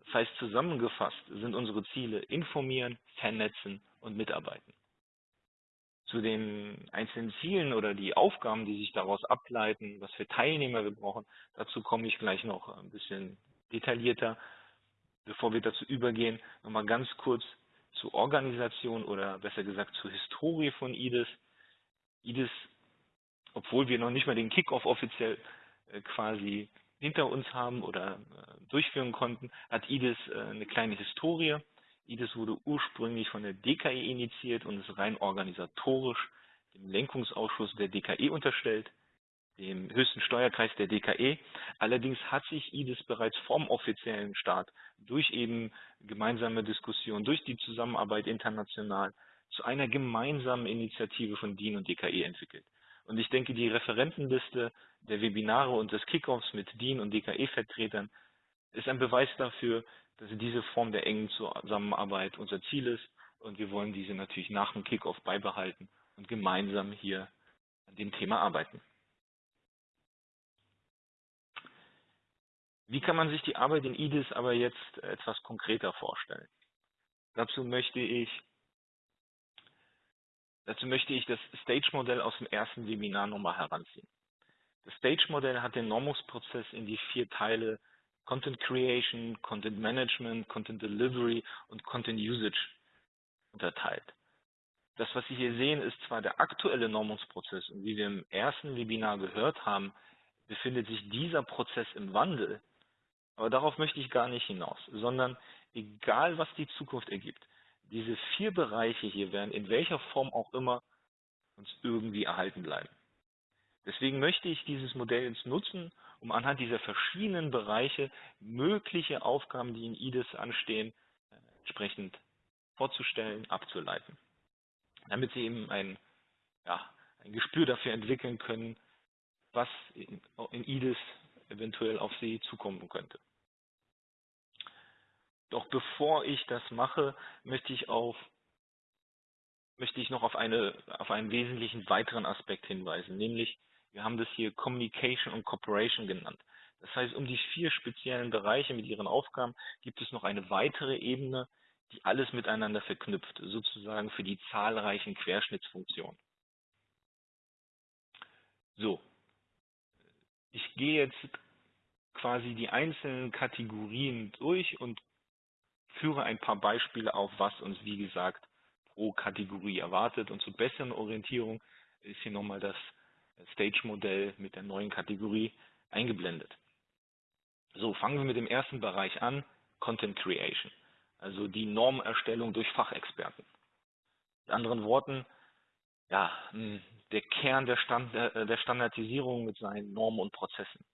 Das heißt, zusammengefasst sind unsere Ziele informieren, vernetzen und mitarbeiten. Zu den einzelnen Zielen oder die Aufgaben, die sich daraus ableiten, was für Teilnehmer wir brauchen, dazu komme ich gleich noch ein bisschen detaillierter. Bevor wir dazu übergehen, nochmal ganz kurz zur Organisation oder besser gesagt zur Historie von IDIS. IDIS, obwohl wir noch nicht mal den Kickoff offiziell äh, quasi hinter uns haben oder äh, durchführen konnten, hat IDIS äh, eine kleine Historie. IDIS wurde ursprünglich von der DKE initiiert und ist rein organisatorisch dem Lenkungsausschuss der DKE unterstellt, dem höchsten Steuerkreis der DKE. Allerdings hat sich IDIS bereits vom offiziellen Staat durch eben gemeinsame Diskussionen, durch die Zusammenarbeit international zu einer gemeinsamen Initiative von DIN und DKE entwickelt. Und ich denke, die Referentenliste der Webinare und des Kickoffs mit DIN und DKE-Vertretern ist ein Beweis dafür, dass diese Form der engen Zusammenarbeit unser Ziel ist und wir wollen diese natürlich nach dem Kickoff beibehalten und gemeinsam hier an dem Thema arbeiten. Wie kann man sich die Arbeit in IDIS aber jetzt etwas konkreter vorstellen? Dazu möchte ich, dazu möchte ich das Stage-Modell aus dem ersten Webinar nochmal heranziehen. Das Stage-Modell hat den Normungsprozess in die vier Teile Content Creation, Content Management, Content Delivery und Content Usage unterteilt. Das, was Sie hier sehen, ist zwar der aktuelle Normungsprozess und wie wir im ersten Webinar gehört haben, befindet sich dieser Prozess im Wandel. Aber darauf möchte ich gar nicht hinaus, sondern egal was die Zukunft ergibt, diese vier Bereiche hier werden in welcher Form auch immer uns irgendwie erhalten bleiben. Deswegen möchte ich dieses Modell jetzt nutzen, um anhand dieser verschiedenen Bereiche mögliche Aufgaben, die in IDIS anstehen, äh, entsprechend vorzustellen, abzuleiten. Damit Sie eben ein, ja, ein Gespür dafür entwickeln können, was in, in IDIS eventuell auf Sie zukommen könnte. Doch bevor ich das mache, möchte ich auf möchte ich noch auf, eine, auf einen wesentlichen weiteren Aspekt hinweisen, nämlich wir haben das hier Communication und Cooperation genannt. Das heißt, um die vier speziellen Bereiche mit ihren Aufgaben gibt es noch eine weitere Ebene, die alles miteinander verknüpft, sozusagen für die zahlreichen Querschnittsfunktionen. So, ich gehe jetzt quasi die einzelnen Kategorien durch und führe ein paar Beispiele auf, was uns, wie gesagt, pro Kategorie erwartet. Und zur besseren Orientierung ist hier nochmal das Stage-Modell mit der neuen Kategorie eingeblendet. So, fangen wir mit dem ersten Bereich an, Content Creation, also die Normerstellung durch Fachexperten. Mit anderen Worten, ja, hm, der Kern der, Stand, äh, der Standardisierung mit seinen Normen und Prozessen.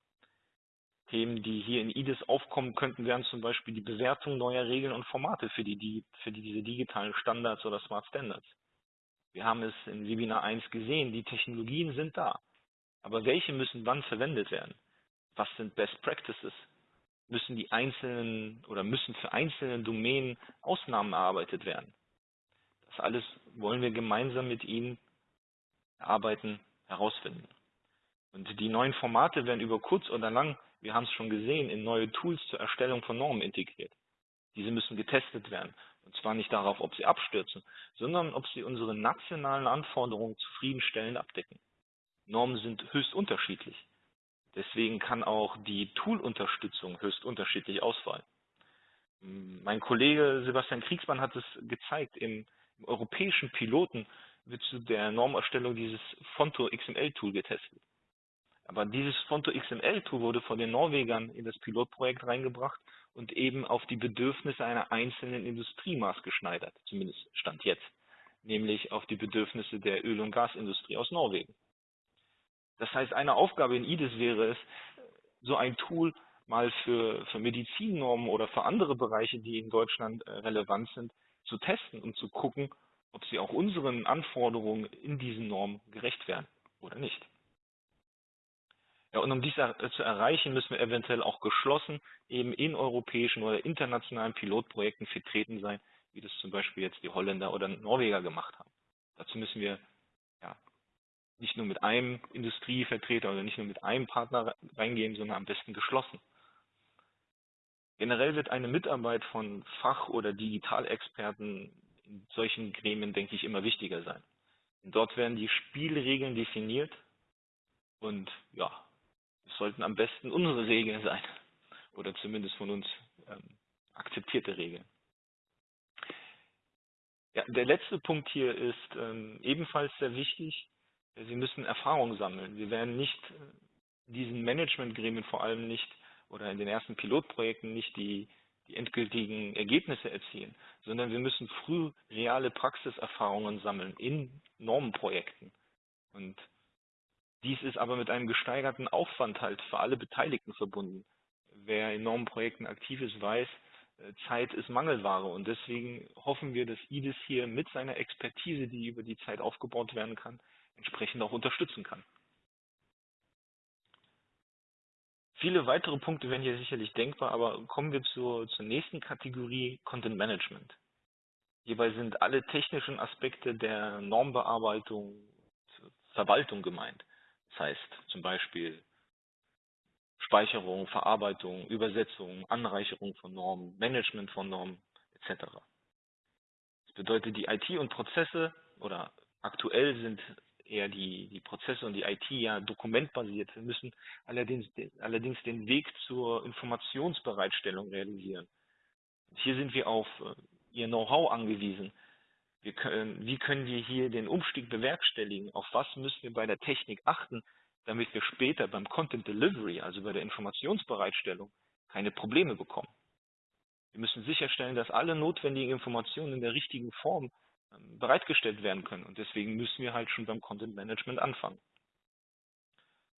Themen, die hier in IDIS aufkommen könnten, wären zum Beispiel die Bewertung neuer Regeln und Formate für, die, für diese digitalen Standards oder Smart Standards. Wir haben es in Webinar 1 gesehen, die Technologien sind da. Aber welche müssen wann verwendet werden? Was sind Best Practices? Müssen die einzelnen oder müssen für einzelne Domänen Ausnahmen erarbeitet werden? Das alles wollen wir gemeinsam mit Ihnen erarbeiten, herausfinden. Und die neuen Formate werden über kurz oder lang, wir haben es schon gesehen, in neue Tools zur Erstellung von Normen integriert. Diese müssen getestet werden. Und zwar nicht darauf, ob sie abstürzen, sondern ob sie unsere nationalen Anforderungen zufriedenstellend abdecken. Normen sind höchst unterschiedlich. Deswegen kann auch die Tool-Unterstützung höchst unterschiedlich ausfallen. Mein Kollege Sebastian Kriegsmann hat es gezeigt, im, im europäischen Piloten wird zu der Normerstellung dieses Fonto XML-Tool getestet. Aber dieses Fonto XML-Tool wurde von den Norwegern in das Pilotprojekt reingebracht und eben auf die Bedürfnisse einer einzelnen Industrie maßgeschneidert, zumindest Stand jetzt, nämlich auf die Bedürfnisse der Öl- und Gasindustrie aus Norwegen. Das heißt, eine Aufgabe in IDIS wäre es, so ein Tool mal für, für Medizinnormen oder für andere Bereiche, die in Deutschland äh, relevant sind, zu testen und zu gucken, ob sie auch unseren Anforderungen in diesen Normen gerecht werden oder nicht. Ja, und um dies zu erreichen, müssen wir eventuell auch geschlossen eben in europäischen oder internationalen Pilotprojekten vertreten sein, wie das zum Beispiel jetzt die Holländer oder Norweger gemacht haben. Dazu müssen wir ja, nicht nur mit einem Industrievertreter oder nicht nur mit einem Partner reingehen, sondern am besten geschlossen. Generell wird eine Mitarbeit von Fach- oder Digitalexperten in solchen Gremien, denke ich, immer wichtiger sein. Dort werden die Spielregeln definiert und ja, sollten am besten unsere Regeln sein oder zumindest von uns ähm, akzeptierte Regeln. Ja, der letzte Punkt hier ist ähm, ebenfalls sehr wichtig. Sie müssen Erfahrung sammeln. Wir werden nicht äh, diesen Managementgremien vor allem nicht oder in den ersten Pilotprojekten nicht die, die endgültigen Ergebnisse erzielen, sondern wir müssen früh reale Praxiserfahrungen sammeln in Normenprojekten. Und dies ist aber mit einem gesteigerten Aufwand halt für alle Beteiligten verbunden. Wer in Normenprojekten aktiv ist, weiß, äh, Zeit ist Mangelware und deswegen hoffen wir, dass IDIS hier mit seiner Expertise, die über die Zeit aufgebaut werden kann, entsprechend auch unterstützen kann. Viele weitere Punkte wären hier sicherlich denkbar, aber kommen wir zur, zur nächsten Kategorie Content Management. Hierbei sind alle technischen Aspekte der Normbearbeitung, Verwaltung gemeint. Das heißt zum Beispiel Speicherung, Verarbeitung, Übersetzung, Anreicherung von Normen, Management von Normen etc. Das bedeutet, die IT und Prozesse oder aktuell sind eher die, die Prozesse und die IT ja dokumentbasiert. Wir müssen allerdings, allerdings den Weg zur Informationsbereitstellung realisieren. Hier sind wir auf äh, Ihr Know-how angewiesen. Können, wie können wir hier den Umstieg bewerkstelligen? Auf was müssen wir bei der Technik achten, damit wir später beim Content Delivery, also bei der Informationsbereitstellung, keine Probleme bekommen? Wir müssen sicherstellen, dass alle notwendigen Informationen in der richtigen Form ähm, bereitgestellt werden können. Und deswegen müssen wir halt schon beim Content Management anfangen.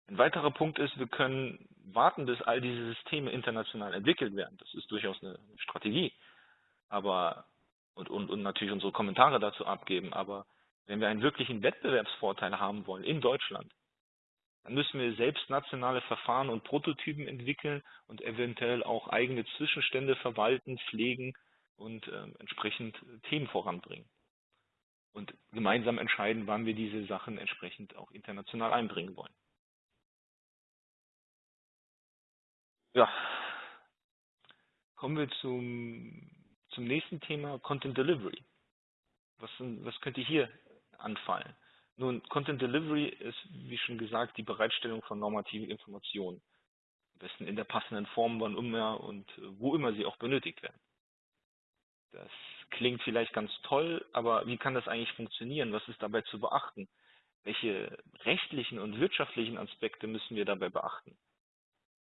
Ein weiterer Punkt ist, wir können warten, bis all diese Systeme international entwickelt werden. Das ist durchaus eine Strategie. Aber und, und, und natürlich unsere Kommentare dazu abgeben. Aber wenn wir einen wirklichen Wettbewerbsvorteil haben wollen in Deutschland, dann müssen wir selbst nationale Verfahren und Prototypen entwickeln und eventuell auch eigene Zwischenstände verwalten, pflegen und äh, entsprechend Themen voranbringen. Und gemeinsam entscheiden, wann wir diese Sachen entsprechend auch international einbringen wollen. Ja, kommen wir zum zum nächsten Thema Content Delivery. Was, was könnte hier anfallen? Nun, Content Delivery ist, wie schon gesagt, die Bereitstellung von normativen Informationen. Am besten in der passenden Form, wann immer und wo immer sie auch benötigt werden. Das klingt vielleicht ganz toll, aber wie kann das eigentlich funktionieren? Was ist dabei zu beachten? Welche rechtlichen und wirtschaftlichen Aspekte müssen wir dabei beachten?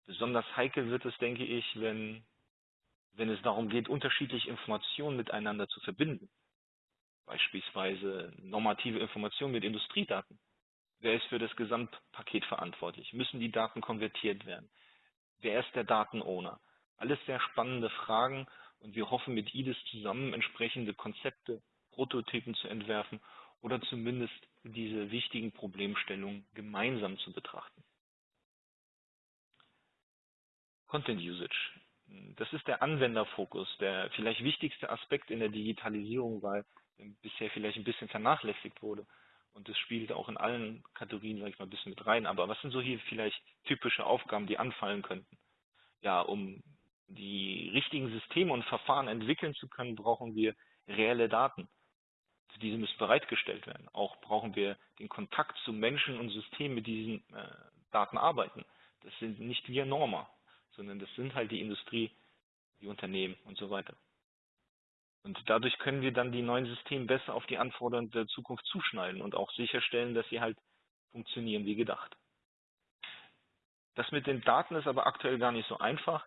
Besonders heikel wird es, denke ich, wenn wenn es darum geht, unterschiedliche Informationen miteinander zu verbinden. Beispielsweise normative Informationen mit Industriedaten. Wer ist für das Gesamtpaket verantwortlich? Müssen die Daten konvertiert werden? Wer ist der Datenowner? Alles sehr spannende Fragen und wir hoffen mit IDIS zusammen entsprechende Konzepte, Prototypen zu entwerfen oder zumindest diese wichtigen Problemstellungen gemeinsam zu betrachten. Content Usage. Das ist der Anwenderfokus, der vielleicht wichtigste Aspekt in der Digitalisierung, weil bisher vielleicht ein bisschen vernachlässigt wurde. und das spielt auch in allen Kategorien, sage ich mal, ein bisschen mit rein. Aber was sind so hier vielleicht typische Aufgaben, die anfallen könnten? Ja, um die richtigen Systeme und Verfahren entwickeln zu können, brauchen wir reelle Daten. Diese müssen bereitgestellt werden. Auch brauchen wir den Kontakt zu Menschen und Systemen, mit diesen äh, Daten arbeiten. Das sind nicht wir Norma, sondern das sind halt die Industrie, die Unternehmen und so weiter. Und dadurch können wir dann die neuen Systeme besser auf die Anforderungen der Zukunft zuschneiden und auch sicherstellen, dass sie halt funktionieren wie gedacht. Das mit den Daten ist aber aktuell gar nicht so einfach.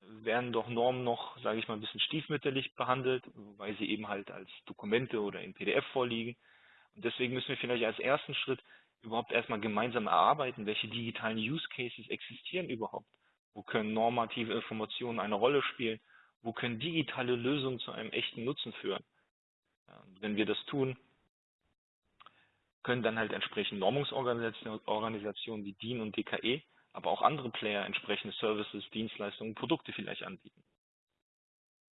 Werden doch Normen noch, sage ich mal, ein bisschen stiefmütterlich behandelt, weil sie eben halt als Dokumente oder in PDF vorliegen. Und deswegen müssen wir vielleicht als ersten Schritt überhaupt erstmal gemeinsam erarbeiten, welche digitalen Use Cases existieren überhaupt. Wo können normative Informationen eine Rolle spielen? Wo können digitale Lösungen zu einem echten Nutzen führen? Wenn wir das tun, können dann halt entsprechend Normungsorganisationen wie DIN und DKE, aber auch andere Player entsprechende Services, Dienstleistungen, Produkte vielleicht anbieten.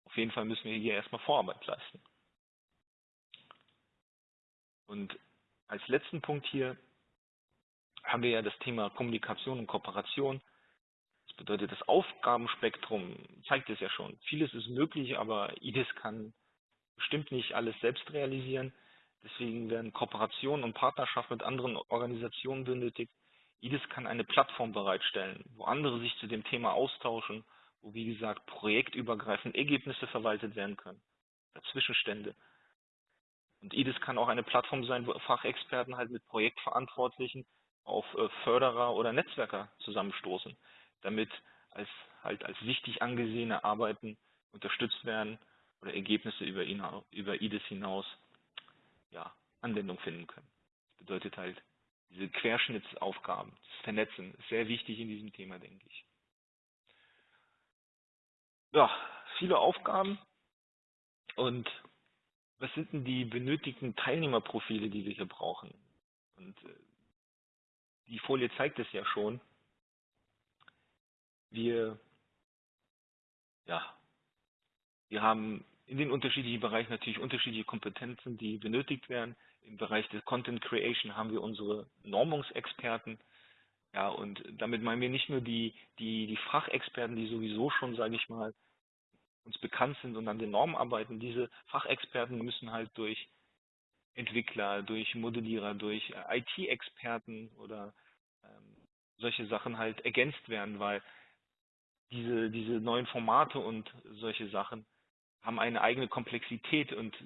Auf jeden Fall müssen wir hier erstmal Vorarbeit leisten. Und als letzten Punkt hier haben wir ja das Thema Kommunikation und Kooperation bedeutet, das Aufgabenspektrum zeigt es ja schon. Vieles ist möglich, aber IDIS kann bestimmt nicht alles selbst realisieren. Deswegen werden Kooperationen und Partnerschaften mit anderen Organisationen benötigt. IDIS kann eine Plattform bereitstellen, wo andere sich zu dem Thema austauschen, wo wie gesagt projektübergreifend Ergebnisse verwaltet werden können, Zwischenstände. Und IDIS kann auch eine Plattform sein, wo Fachexperten halt mit Projektverantwortlichen auf äh, Förderer oder Netzwerker zusammenstoßen damit als halt als wichtig angesehene Arbeiten unterstützt werden oder Ergebnisse über, über IDIS hinaus ja, Anwendung finden können. Das bedeutet halt, diese Querschnittsaufgaben, das Vernetzen ist sehr wichtig in diesem Thema, denke ich. Ja, viele Aufgaben. Und was sind denn die benötigten Teilnehmerprofile, die wir hier brauchen? Und äh, die Folie zeigt es ja schon wir, ja, wir haben in den unterschiedlichen Bereichen natürlich unterschiedliche Kompetenzen, die benötigt werden. Im Bereich des Content Creation haben wir unsere Normungsexperten. Ja, und damit meinen wir nicht nur die, die, die Fachexperten, die sowieso schon, sage ich mal, uns bekannt sind und an den Normen arbeiten. Diese Fachexperten müssen halt durch Entwickler, durch Modellierer, durch IT-Experten oder ähm, solche Sachen halt ergänzt werden, weil diese, diese neuen Formate und solche Sachen haben eine eigene Komplexität und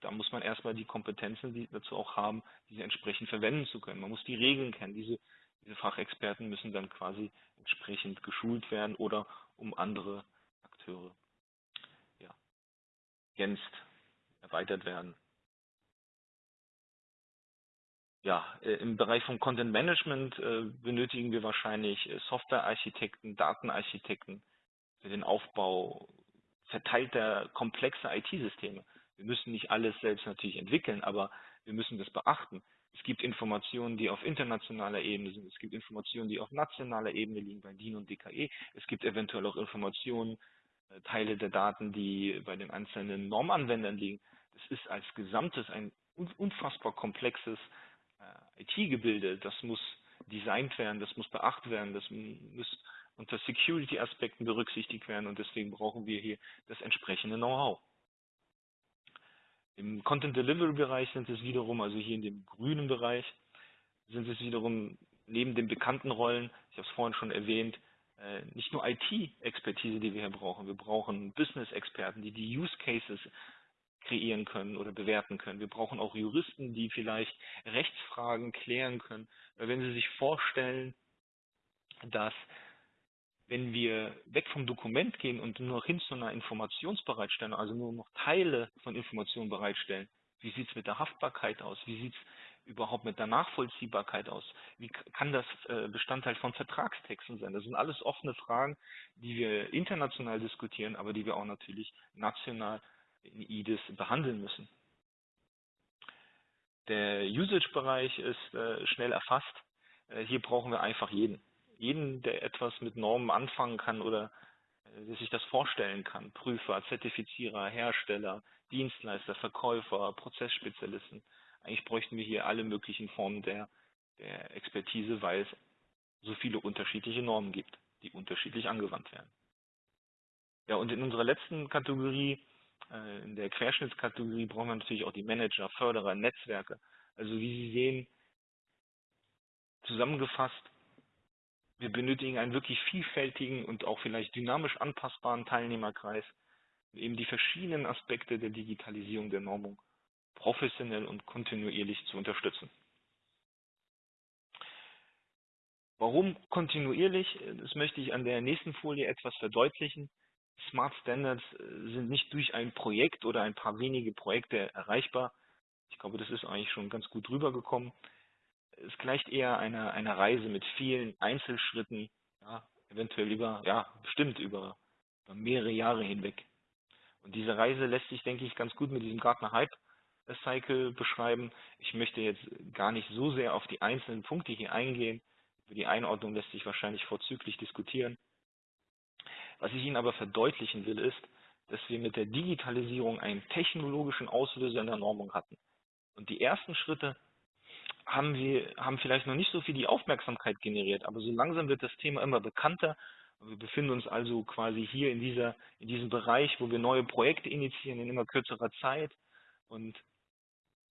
da muss man erstmal die Kompetenzen die dazu auch haben, diese entsprechend verwenden zu können. Man muss die Regeln kennen. Diese, diese Fachexperten müssen dann quasi entsprechend geschult werden oder um andere Akteure ja, ergänzt, erweitert werden ja, äh, im Bereich von Content Management äh, benötigen wir wahrscheinlich äh, Softwarearchitekten, Datenarchitekten für den Aufbau verteilter komplexer IT-Systeme. Wir müssen nicht alles selbst natürlich entwickeln, aber wir müssen das beachten. Es gibt Informationen, die auf internationaler Ebene sind. Es gibt Informationen, die auf nationaler Ebene liegen bei DIN und DKE. Es gibt eventuell auch Informationen, Teile der Daten, die bei den einzelnen Normanwendern liegen. Das ist als Gesamtes ein unfassbar komplexes IT-Gebilde, das muss designt werden, das muss beachtet werden, das muss unter Security-Aspekten berücksichtigt werden und deswegen brauchen wir hier das entsprechende Know-how. Im Content Delivery Bereich sind es wiederum, also hier in dem grünen Bereich, sind es wiederum neben den bekannten Rollen, ich habe es vorhin schon erwähnt, äh, nicht nur IT-Expertise, die wir hier brauchen, wir brauchen Business-Experten, die die Use Cases kreieren können oder bewerten können. Wir brauchen auch Juristen, die vielleicht Rechtsfragen klären können. Wenn Sie sich vorstellen, dass wenn wir weg vom Dokument gehen und nur noch hin zu einer Informationsbereitstellung, also nur noch Teile von Informationen bereitstellen, wie sieht es mit der Haftbarkeit aus? Wie sieht es überhaupt mit der Nachvollziehbarkeit aus? Wie kann das äh, Bestandteil von Vertragstexten sein? Das sind alles offene Fragen, die wir international diskutieren, aber die wir auch natürlich national in IDIS behandeln müssen. Der Usage-Bereich ist äh, schnell erfasst. Äh, hier brauchen wir einfach jeden. Jeden, der etwas mit Normen anfangen kann oder äh, sich das vorstellen kann. Prüfer, Zertifizierer, Hersteller, Dienstleister, Verkäufer, Prozessspezialisten. eigentlich bräuchten wir hier alle möglichen Formen der, der Expertise, weil es so viele unterschiedliche Normen gibt, die unterschiedlich angewandt werden. Ja, und in unserer letzten Kategorie, in der Querschnittskategorie, brauchen wir natürlich auch die Manager, Förderer, Netzwerke. Also wie Sie sehen, zusammengefasst, wir benötigen einen wirklich vielfältigen und auch vielleicht dynamisch anpassbaren Teilnehmerkreis, um eben die verschiedenen Aspekte der Digitalisierung der Normung professionell und kontinuierlich zu unterstützen. Warum kontinuierlich? Das möchte ich an der nächsten Folie etwas verdeutlichen. Smart Standards äh, sind nicht durch ein Projekt oder ein paar wenige Projekte erreichbar. Ich glaube, das ist eigentlich schon ganz gut rübergekommen. Es gleicht eher einer, einer Reise mit vielen Einzelschritten, ja, eventuell über, ja, bestimmt über, über mehrere Jahre hinweg. Und diese Reise lässt sich, denke ich, ganz gut mit diesem Gartner Hype Cycle beschreiben. Ich möchte jetzt gar nicht so sehr auf die einzelnen Punkte hier eingehen. Über die Einordnung lässt sich wahrscheinlich vorzüglich diskutieren. Was ich Ihnen aber verdeutlichen will, ist, dass wir mit der Digitalisierung einen technologischen Auslöser in der Normung hatten. Und die ersten Schritte haben wir, haben vielleicht noch nicht so viel die Aufmerksamkeit generiert, aber so langsam wird das Thema immer bekannter. Wir befinden uns also quasi hier in dieser, in diesem Bereich, wo wir neue Projekte initiieren in immer kürzerer Zeit. Und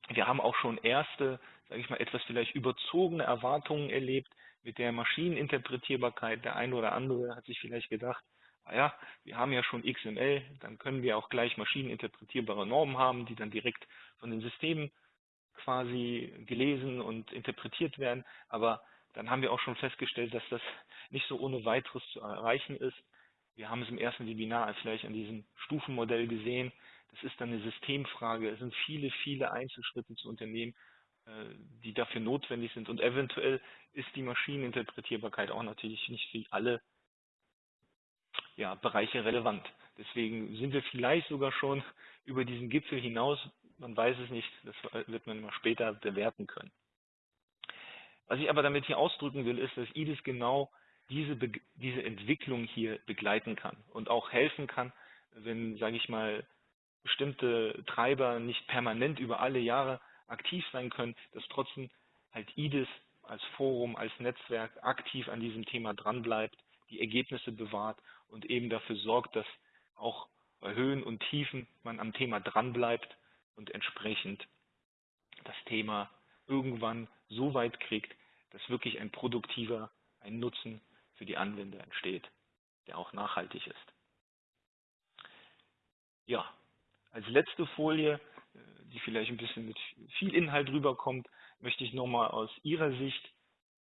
wir haben auch schon erste, sage ich mal, etwas vielleicht überzogene Erwartungen erlebt mit der Maschineninterpretierbarkeit. Der eine oder andere hat sich vielleicht gedacht, naja, wir haben ja schon XML, dann können wir auch gleich maschineninterpretierbare Normen haben, die dann direkt von den Systemen quasi gelesen und interpretiert werden. Aber dann haben wir auch schon festgestellt, dass das nicht so ohne weiteres zu erreichen ist. Wir haben es im ersten Webinar vielleicht an diesem Stufenmodell gesehen. Das ist dann eine Systemfrage. Es sind viele, viele Einzelschritte zu unternehmen, äh, die dafür notwendig sind. Und eventuell ist die Maschineninterpretierbarkeit auch natürlich nicht für alle ja, Bereiche relevant. Deswegen sind wir vielleicht sogar schon über diesen Gipfel hinaus. Man weiß es nicht. Das wird man immer später bewerten können. Was ich aber damit hier ausdrücken will, ist, dass IDIS genau diese, diese Entwicklung hier begleiten kann und auch helfen kann, wenn, sage ich mal, bestimmte Treiber nicht permanent über alle Jahre aktiv sein können, dass trotzdem halt IDIS als Forum, als Netzwerk aktiv an diesem Thema dranbleibt, die Ergebnisse bewahrt und eben dafür sorgt, dass auch bei Höhen und Tiefen man am Thema dranbleibt und entsprechend das Thema irgendwann so weit kriegt, dass wirklich ein produktiver, ein Nutzen für die Anwender entsteht, der auch nachhaltig ist. Ja, als letzte Folie, äh, die vielleicht ein bisschen mit viel Inhalt rüberkommt, möchte ich nochmal aus Ihrer Sicht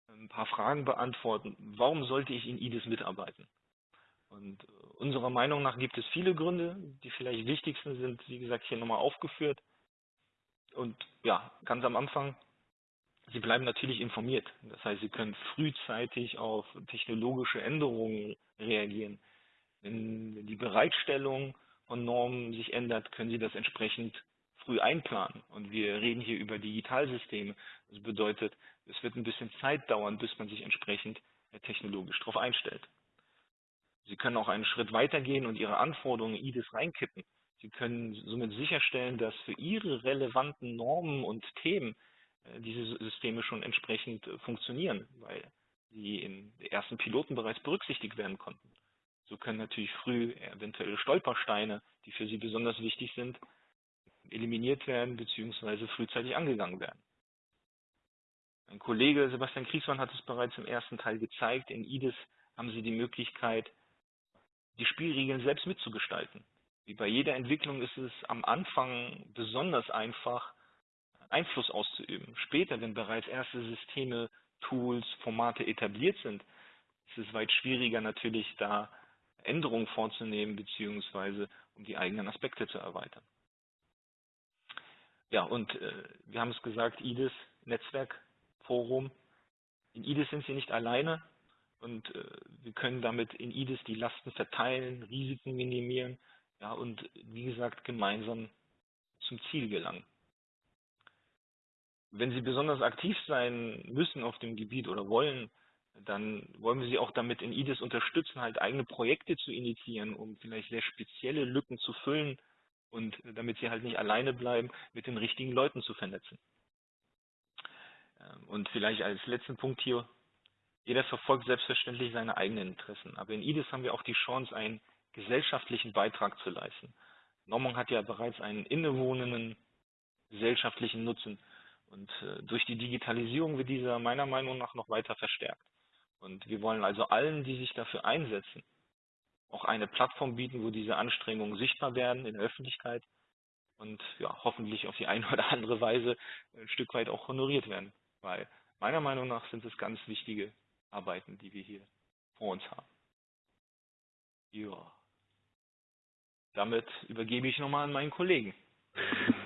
ein paar Fragen beantworten. Warum sollte ich in IDIS mitarbeiten? Und unserer Meinung nach gibt es viele Gründe. Die vielleicht wichtigsten sind, wie gesagt, hier nochmal aufgeführt. Und ja, ganz am Anfang, Sie bleiben natürlich informiert. Das heißt, Sie können frühzeitig auf technologische Änderungen reagieren. Wenn die Bereitstellung von Normen sich ändert, können Sie das entsprechend früh einplanen. Und wir reden hier über Digitalsysteme. Das bedeutet, es wird ein bisschen Zeit dauern, bis man sich entsprechend technologisch darauf einstellt. Sie können auch einen Schritt weitergehen und Ihre Anforderungen in IDIS reinkippen. Sie können somit sicherstellen, dass für Ihre relevanten Normen und Themen äh, diese Systeme schon entsprechend äh, funktionieren, weil sie den ersten Piloten bereits berücksichtigt werden konnten. So können natürlich früh eventuelle Stolpersteine, die für Sie besonders wichtig sind, eliminiert werden bzw. frühzeitig angegangen werden. Mein Kollege Sebastian Kriesmann hat es bereits im ersten Teil gezeigt. In IDIS haben Sie die Möglichkeit, die Spielregeln selbst mitzugestalten. Wie bei jeder Entwicklung ist es am Anfang besonders einfach, Einfluss auszuüben. Später, wenn bereits erste Systeme, Tools, Formate etabliert sind, ist es weit schwieriger natürlich da Änderungen vorzunehmen, beziehungsweise um die eigenen Aspekte zu erweitern. Ja, und äh, wir haben es gesagt, IDIS, Netzwerkforum. In IDIS sind Sie nicht alleine und äh, wir können damit in IDIS die Lasten verteilen, Risiken minimieren ja, und wie gesagt gemeinsam zum Ziel gelangen. Wenn Sie besonders aktiv sein müssen auf dem Gebiet oder wollen, dann wollen wir sie auch damit in IDIS unterstützen, halt eigene Projekte zu initiieren, um vielleicht sehr spezielle Lücken zu füllen und damit sie halt nicht alleine bleiben, mit den richtigen Leuten zu vernetzen. Ähm, und vielleicht als letzten Punkt hier, jeder verfolgt selbstverständlich seine eigenen Interessen. Aber in IDIS haben wir auch die Chance, einen gesellschaftlichen Beitrag zu leisten. Normung hat ja bereits einen innewohnenden gesellschaftlichen Nutzen. Und äh, durch die Digitalisierung wird dieser meiner Meinung nach noch weiter verstärkt. Und wir wollen also allen, die sich dafür einsetzen, auch eine Plattform bieten, wo diese Anstrengungen sichtbar werden in der Öffentlichkeit und ja, hoffentlich auf die eine oder andere Weise ein Stück weit auch honoriert werden. Weil meiner Meinung nach sind es ganz wichtige Arbeiten, die wir hier vor uns haben. Ja. Damit übergebe ich nochmal an meinen Kollegen.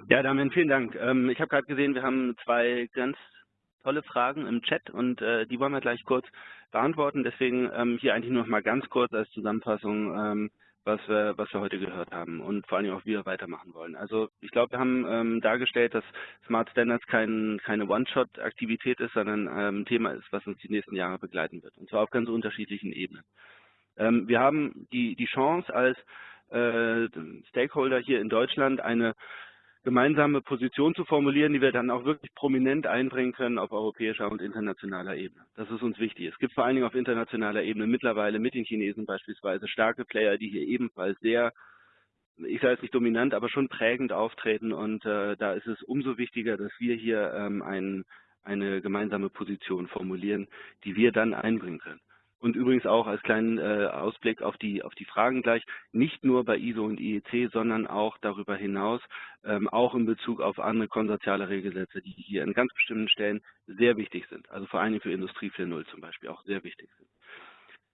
Ja, Damian, vielen Dank. Ähm, ich habe gerade gesehen, wir haben zwei ganz tolle Fragen im Chat und äh, die wollen wir gleich kurz beantworten. Deswegen ähm, hier eigentlich nur noch mal ganz kurz als Zusammenfassung, ähm, was, wir, was wir heute gehört haben und vor allem auch, wir weitermachen wollen. Also ich glaube, wir haben ähm, dargestellt, dass Smart Standards kein, keine One-Shot-Aktivität ist, sondern ähm, ein Thema ist, was uns die nächsten Jahre begleiten wird. Und zwar auf ganz unterschiedlichen Ebenen. Ähm, wir haben die, die Chance als äh, Stakeholder hier in Deutschland eine gemeinsame Position zu formulieren, die wir dann auch wirklich prominent einbringen können auf europäischer und internationaler Ebene. Das ist uns wichtig. Es gibt vor allen Dingen auf internationaler Ebene mittlerweile mit den Chinesen beispielsweise starke Player, die hier ebenfalls sehr, ich sage es nicht dominant, aber schon prägend auftreten. Und äh, da ist es umso wichtiger, dass wir hier ähm, ein, eine gemeinsame Position formulieren, die wir dann einbringen können. Und übrigens auch als kleinen äh, Ausblick auf die, auf die Fragen gleich, nicht nur bei ISO und IEC, sondern auch darüber hinaus, ähm, auch in Bezug auf andere konsortiale Regelsätze, die hier an ganz bestimmten Stellen sehr wichtig sind. Also vor allem für Industrie 4.0 zum Beispiel auch sehr wichtig sind.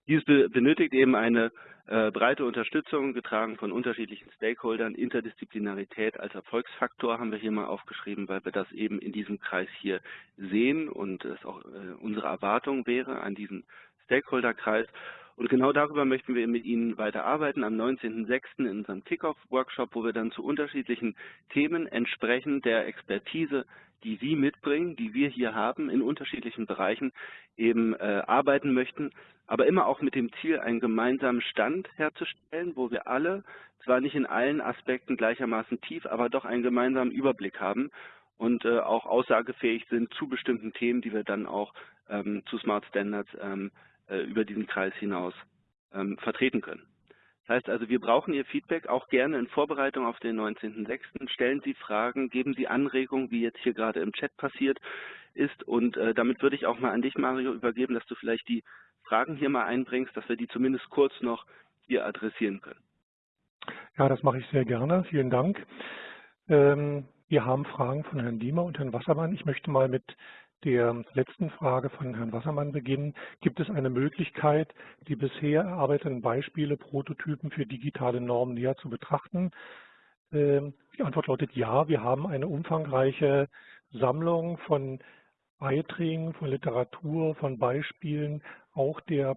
Dies benötigt eben eine äh, breite Unterstützung, getragen von unterschiedlichen Stakeholdern. Interdisziplinarität als Erfolgsfaktor haben wir hier mal aufgeschrieben, weil wir das eben in diesem Kreis hier sehen und es auch äh, unsere Erwartung wäre an diesen Stakeholderkreis. Und genau darüber möchten wir mit Ihnen weiter arbeiten am 19.06. in unserem Kickoff-Workshop, wo wir dann zu unterschiedlichen Themen entsprechend der Expertise, die Sie mitbringen, die wir hier haben, in unterschiedlichen Bereichen eben äh, arbeiten möchten, aber immer auch mit dem Ziel, einen gemeinsamen Stand herzustellen, wo wir alle zwar nicht in allen Aspekten gleichermaßen tief, aber doch einen gemeinsamen Überblick haben und äh, auch aussagefähig sind zu bestimmten Themen, die wir dann auch ähm, zu Smart Standards ähm, äh, über diesen Kreis hinaus ähm, vertreten können. Das heißt also, wir brauchen Ihr Feedback auch gerne in Vorbereitung auf den 19.06. Stellen Sie Fragen, geben Sie Anregungen, wie jetzt hier gerade im Chat passiert ist. Und äh, damit würde ich auch mal an dich, Mario, übergeben, dass du vielleicht die Fragen hier mal einbringst, dass wir die zumindest kurz noch hier adressieren können. Ja, das mache ich sehr gerne. Vielen Dank. Ähm, wir haben Fragen von Herrn Diemer und Herrn Wassermann. Ich möchte mal mit der letzten Frage von Herrn Wassermann beginnen. Gibt es eine Möglichkeit, die bisher erarbeiteten Beispiele, Prototypen für digitale Normen näher zu betrachten? Ähm, die Antwort lautet ja. Wir haben eine umfangreiche Sammlung von Beiträgen, von Literatur, von Beispielen, auch der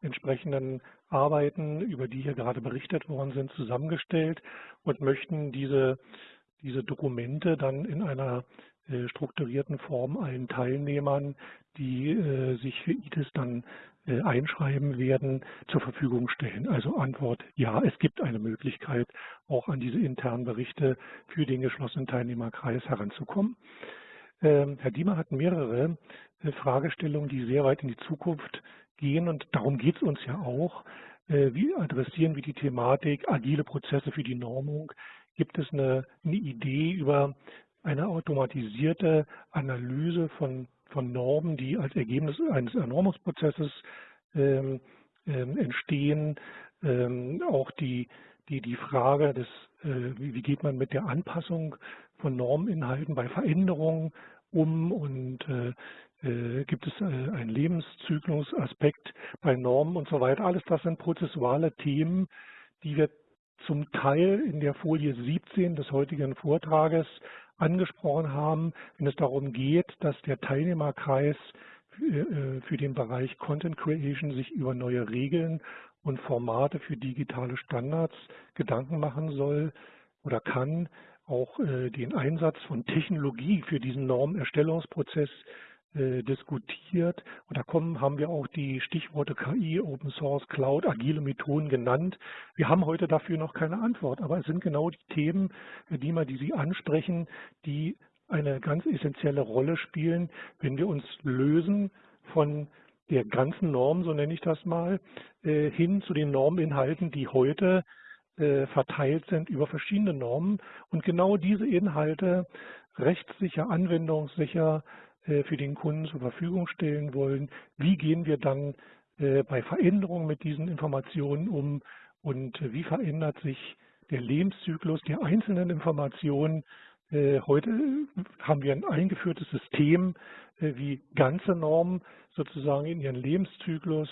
entsprechenden Arbeiten, über die hier gerade berichtet worden sind, zusammengestellt und möchten diese, diese Dokumente dann in einer strukturierten Form allen Teilnehmern, die äh, sich für ITIS dann äh, einschreiben werden, zur Verfügung stellen. Also Antwort ja, es gibt eine Möglichkeit, auch an diese internen Berichte für den geschlossenen Teilnehmerkreis heranzukommen. Ähm, Herr Diemer hat mehrere Fragestellungen, die sehr weit in die Zukunft gehen und darum geht es uns ja auch. Wie adressieren wir die Thematik agile Prozesse für die Normung? Gibt es eine, eine Idee über eine automatisierte Analyse von, von Normen, die als Ergebnis eines Erneuerungsprozesses ähm, ähm, entstehen. Ähm, auch die, die, die Frage des, äh, wie, wie, geht man mit der Anpassung von Norminhalten bei Veränderungen um und äh, äh, gibt es äh, einen Lebenszyklusaspekt bei Normen und so weiter. Alles das sind prozessuale Themen, die wir zum Teil in der Folie 17 des heutigen Vortrages angesprochen haben, wenn es darum geht, dass der Teilnehmerkreis äh, für den Bereich Content Creation sich über neue Regeln und Formate für digitale Standards Gedanken machen soll oder kann, auch äh, den Einsatz von Technologie für diesen Normerstellungsprozess äh, diskutiert. Und da kommen, haben wir auch die Stichworte KI, Open Source, Cloud, agile Methoden genannt. Wir haben heute dafür noch keine Antwort, aber es sind genau die Themen, Herr Diemer, die Sie ansprechen, die eine ganz essentielle Rolle spielen, wenn wir uns lösen von der ganzen Norm, so nenne ich das mal, äh, hin zu den Norminhalten, die heute äh, verteilt sind über verschiedene Normen und genau diese Inhalte rechtssicher, anwendungssicher äh, für den Kunden zur Verfügung stellen wollen. Wie gehen wir dann bei Veränderungen mit diesen Informationen um und wie verändert sich der Lebenszyklus der einzelnen Informationen äh, heute haben wir ein eingeführtes System, äh, wie ganze Normen sozusagen in ihren Lebenszyklus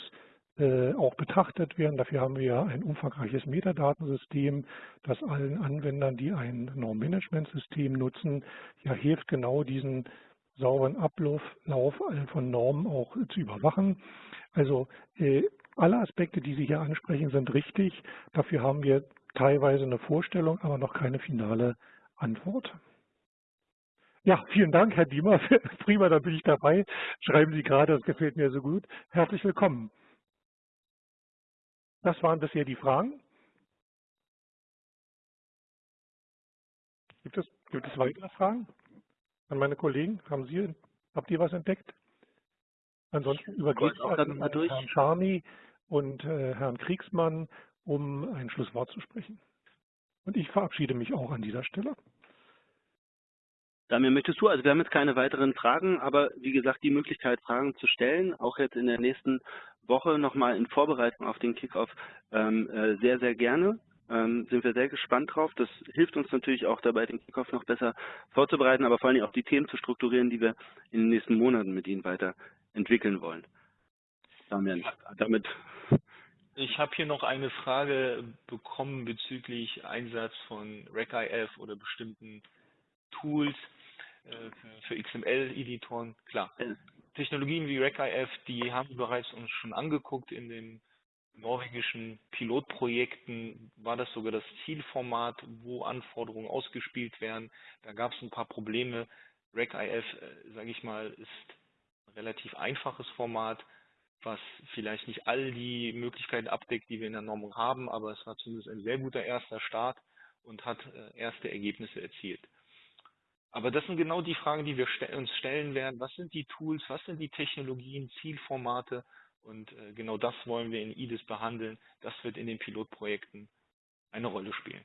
äh, auch betrachtet werden. Dafür haben wir ein umfangreiches Metadatensystem, das allen Anwendern, die ein Normmanagementsystem nutzen, ja hilft genau diesen sauberen Ablauf von Normen auch zu überwachen. Also alle Aspekte, die Sie hier ansprechen, sind richtig. Dafür haben wir teilweise eine Vorstellung, aber noch keine finale Antwort. Ja, vielen Dank, Herr Diemer. Prima, da bin ich dabei. Schreiben Sie gerade, das gefällt mir so gut. Herzlich willkommen. Das waren bisher die Fragen. Gibt es, gibt es weitere Fragen an meine Kollegen? Haben Sie, habt ihr was entdeckt? Ansonsten übergebe ich an Herrn Scharni und äh, Herrn Kriegsmann, um ein Schlusswort zu sprechen. Und ich verabschiede mich auch an dieser Stelle. Damir, möchtest du? Also wir haben jetzt keine weiteren Fragen, aber wie gesagt, die Möglichkeit, Fragen zu stellen, auch jetzt in der nächsten Woche nochmal in Vorbereitung auf den Kickoff, ähm, äh, sehr, sehr gerne. Ähm, sind wir sehr gespannt drauf. Das hilft uns natürlich auch dabei, den Kickoff noch besser vorzubereiten, aber vor allem auch die Themen zu strukturieren, die wir in den nächsten Monaten mit Ihnen weiter entwickeln wollen. Damir, damit ich habe hier noch eine Frage bekommen bezüglich Einsatz von RecIF oder bestimmten Tools. Äh, für, XML-Editoren, klar. Technologien wie RecIF, die haben wir bereits uns schon angeguckt in den norwegischen Pilotprojekten war das sogar das Zielformat, wo Anforderungen ausgespielt werden. Da gab es ein paar Probleme. RecIF, äh, sage ich mal, ist ein relativ einfaches Format, was vielleicht nicht all die Möglichkeiten abdeckt, die wir in der Normung haben, aber es war zumindest ein sehr guter erster Start und hat äh, erste Ergebnisse erzielt. Aber das sind genau die Fragen, die wir uns stellen werden. Was sind die Tools, was sind die Technologien, Zielformate? Und äh, genau das wollen wir in IDIS behandeln. Das wird in den Pilotprojekten eine Rolle spielen.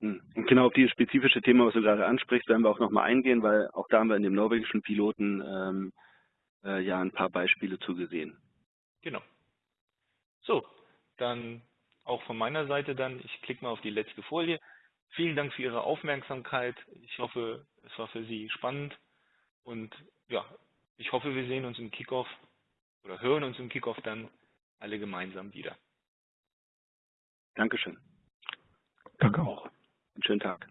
Hm. Und genau auf dieses spezifische Thema, was du gerade ansprichst, werden wir auch nochmal eingehen, weil auch da haben wir in dem norwegischen Piloten ähm, äh, ja ein paar Beispiele zugesehen. Genau. So, dann auch von meiner Seite dann, ich klicke mal auf die letzte Folie. Vielen Dank für Ihre Aufmerksamkeit. Ich hoffe, es war für Sie spannend. Und ja, ich hoffe, wir sehen uns im Kickoff oder hören uns im Kickoff dann alle gemeinsam wieder. Dankeschön. Danke auch. Einen schönen Tag.